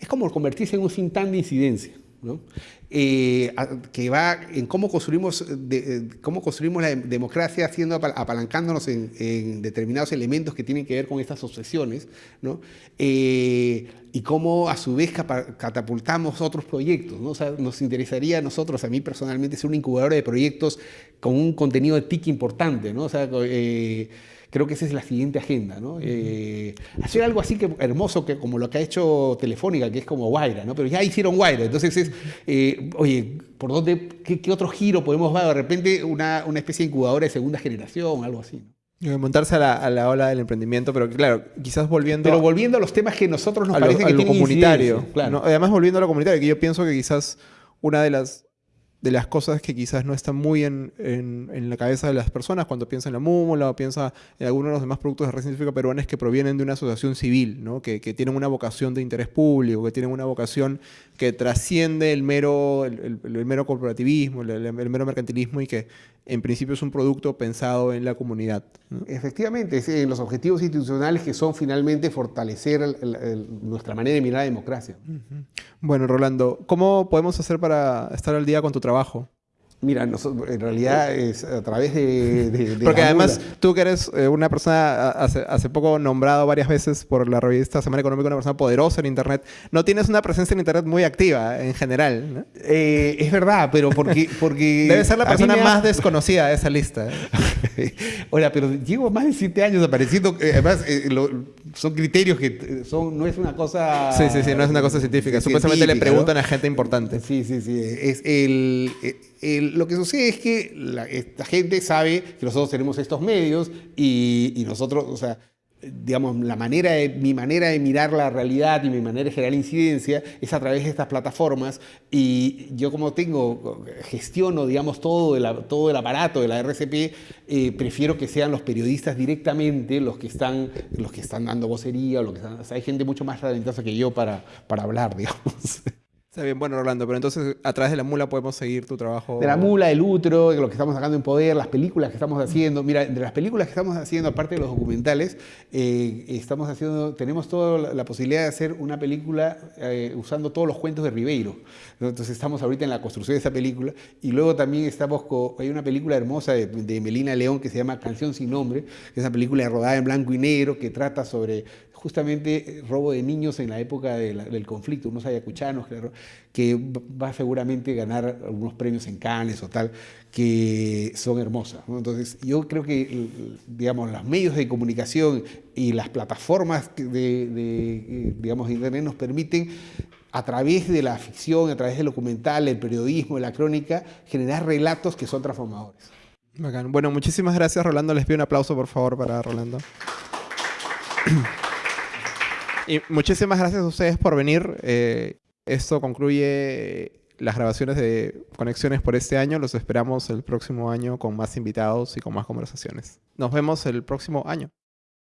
es como convertirse en un cintán de incidencia, ¿no? Eh, que va en cómo construimos, de, cómo construimos la democracia haciendo, apalancándonos en, determinados elementos que tienen que ver con estas obsesiones, ¿no? Eh, y cómo a su vez catapultamos otros proyectos. ¿no? O sea, nos interesaría a nosotros, a mí personalmente, ser una incubadora de proyectos con un contenido de TIC importante. ¿no? O sea, Creo que esa es la siguiente agenda, ¿no? Eh, hacer algo así que hermoso que, como lo que ha hecho Telefónica, que es como Guaira, ¿no? Pero ya hicieron Guaira, entonces es, eh, oye, ¿por dónde, qué, otro giro podemos dar? De repente una, una, especie de incubadora de segunda generación, algo así, ¿no? Montarse a la, ola del emprendimiento, pero claro, quizás volviendo... Pero volviendo a los temas que nosotros nos a parece lo, que lo comunitario. Claro. Además, volviendo a lo comunitario, que yo pienso que quizás una de las de las cosas que quizás no están muy en, en, la cabeza de las personas cuando piensan en la múmula o piensa en algunos de los demás productos de red científica peruanos que provienen de una asociación civil, ¿no? que, que, tienen una vocación de interés público, que tienen una vocación que trasciende el mero, el, mero corporativismo, el, mero mercantilismo y que en principio es un producto pensado en la comunidad. Efectivamente, es, los objetivos institucionales que son finalmente fortalecer nuestra manera de mirar la democracia. Bueno, Rolando, ¿cómo podemos hacer para estar al día con tu trabajo? Mira, en realidad es a través de... Porque además tú que eres eh, una persona hace, hace, poco nombrado varias veces por la revista Semana Económica, una persona poderosa en Internet, no tienes una presencia en Internet muy activa en general. ¿no? Eh, es verdad, pero porque... porque Debe ser la persona más desconocida de esa lista. ¿eh? Hola, pero llevo más de siete años apareciendo, además son criterios que son, no es una cosa... Sí, sí, sí, no es una cosa científica. Supuestamente le preguntan a gente importante. Sí, sí, sí. Es el lo que sucede es que la, esta gente sabe que nosotros tenemos estos medios y, nosotros, o sea, digamos, la manera mi manera de mirar la realidad y mi manera de generar incidencia es a través de estas plataformas y yo como tengo, gestiono, digamos, todo el, todo el aparato de la RCP, eh, prefiero que sean los periodistas directamente los que están, los que están dando vocería, o lo que hay gente mucho más talentosa que yo para, para hablar, digamos. Está bien, bueno, Rolando, pero entonces a través de la mula podemos seguir tu trabajo. De la mula, el de lo que estamos sacando en poder, las películas que estamos haciendo. Mira, de las películas que estamos haciendo, aparte de los documentales, eh, estamos haciendo, tenemos toda la posibilidad de hacer una película eh, usando todos los cuentos de Ribeiro. Entonces estamos ahorita en la construcción de esa película y luego también estamos con, hay una película hermosa de, de Melina León que se llama Canción sin nombre, que es una película rodada en blanco y negro que trata sobre justamente eh, robo de niños en la época del conflicto, unos ayacuchanos, claro, que va seguramente a ganar algunos premios en Cannes o tal, que son hermosas. Entonces, yo creo que, digamos, los medios de comunicación y las plataformas de, eh, digamos, Internet nos permiten a través de la ficción, a través del documental, el periodismo, la crónica, generar relatos que son transformadores. Bueno, muchísimas gracias, Rolando. Les pido un aplauso, por favor, para Rolando. Y muchísimas gracias a ustedes por venir. Eh, esto concluye las grabaciones de Conexiones por este año. Los esperamos el próximo año con más invitados y con más conversaciones. Nos vemos el próximo año.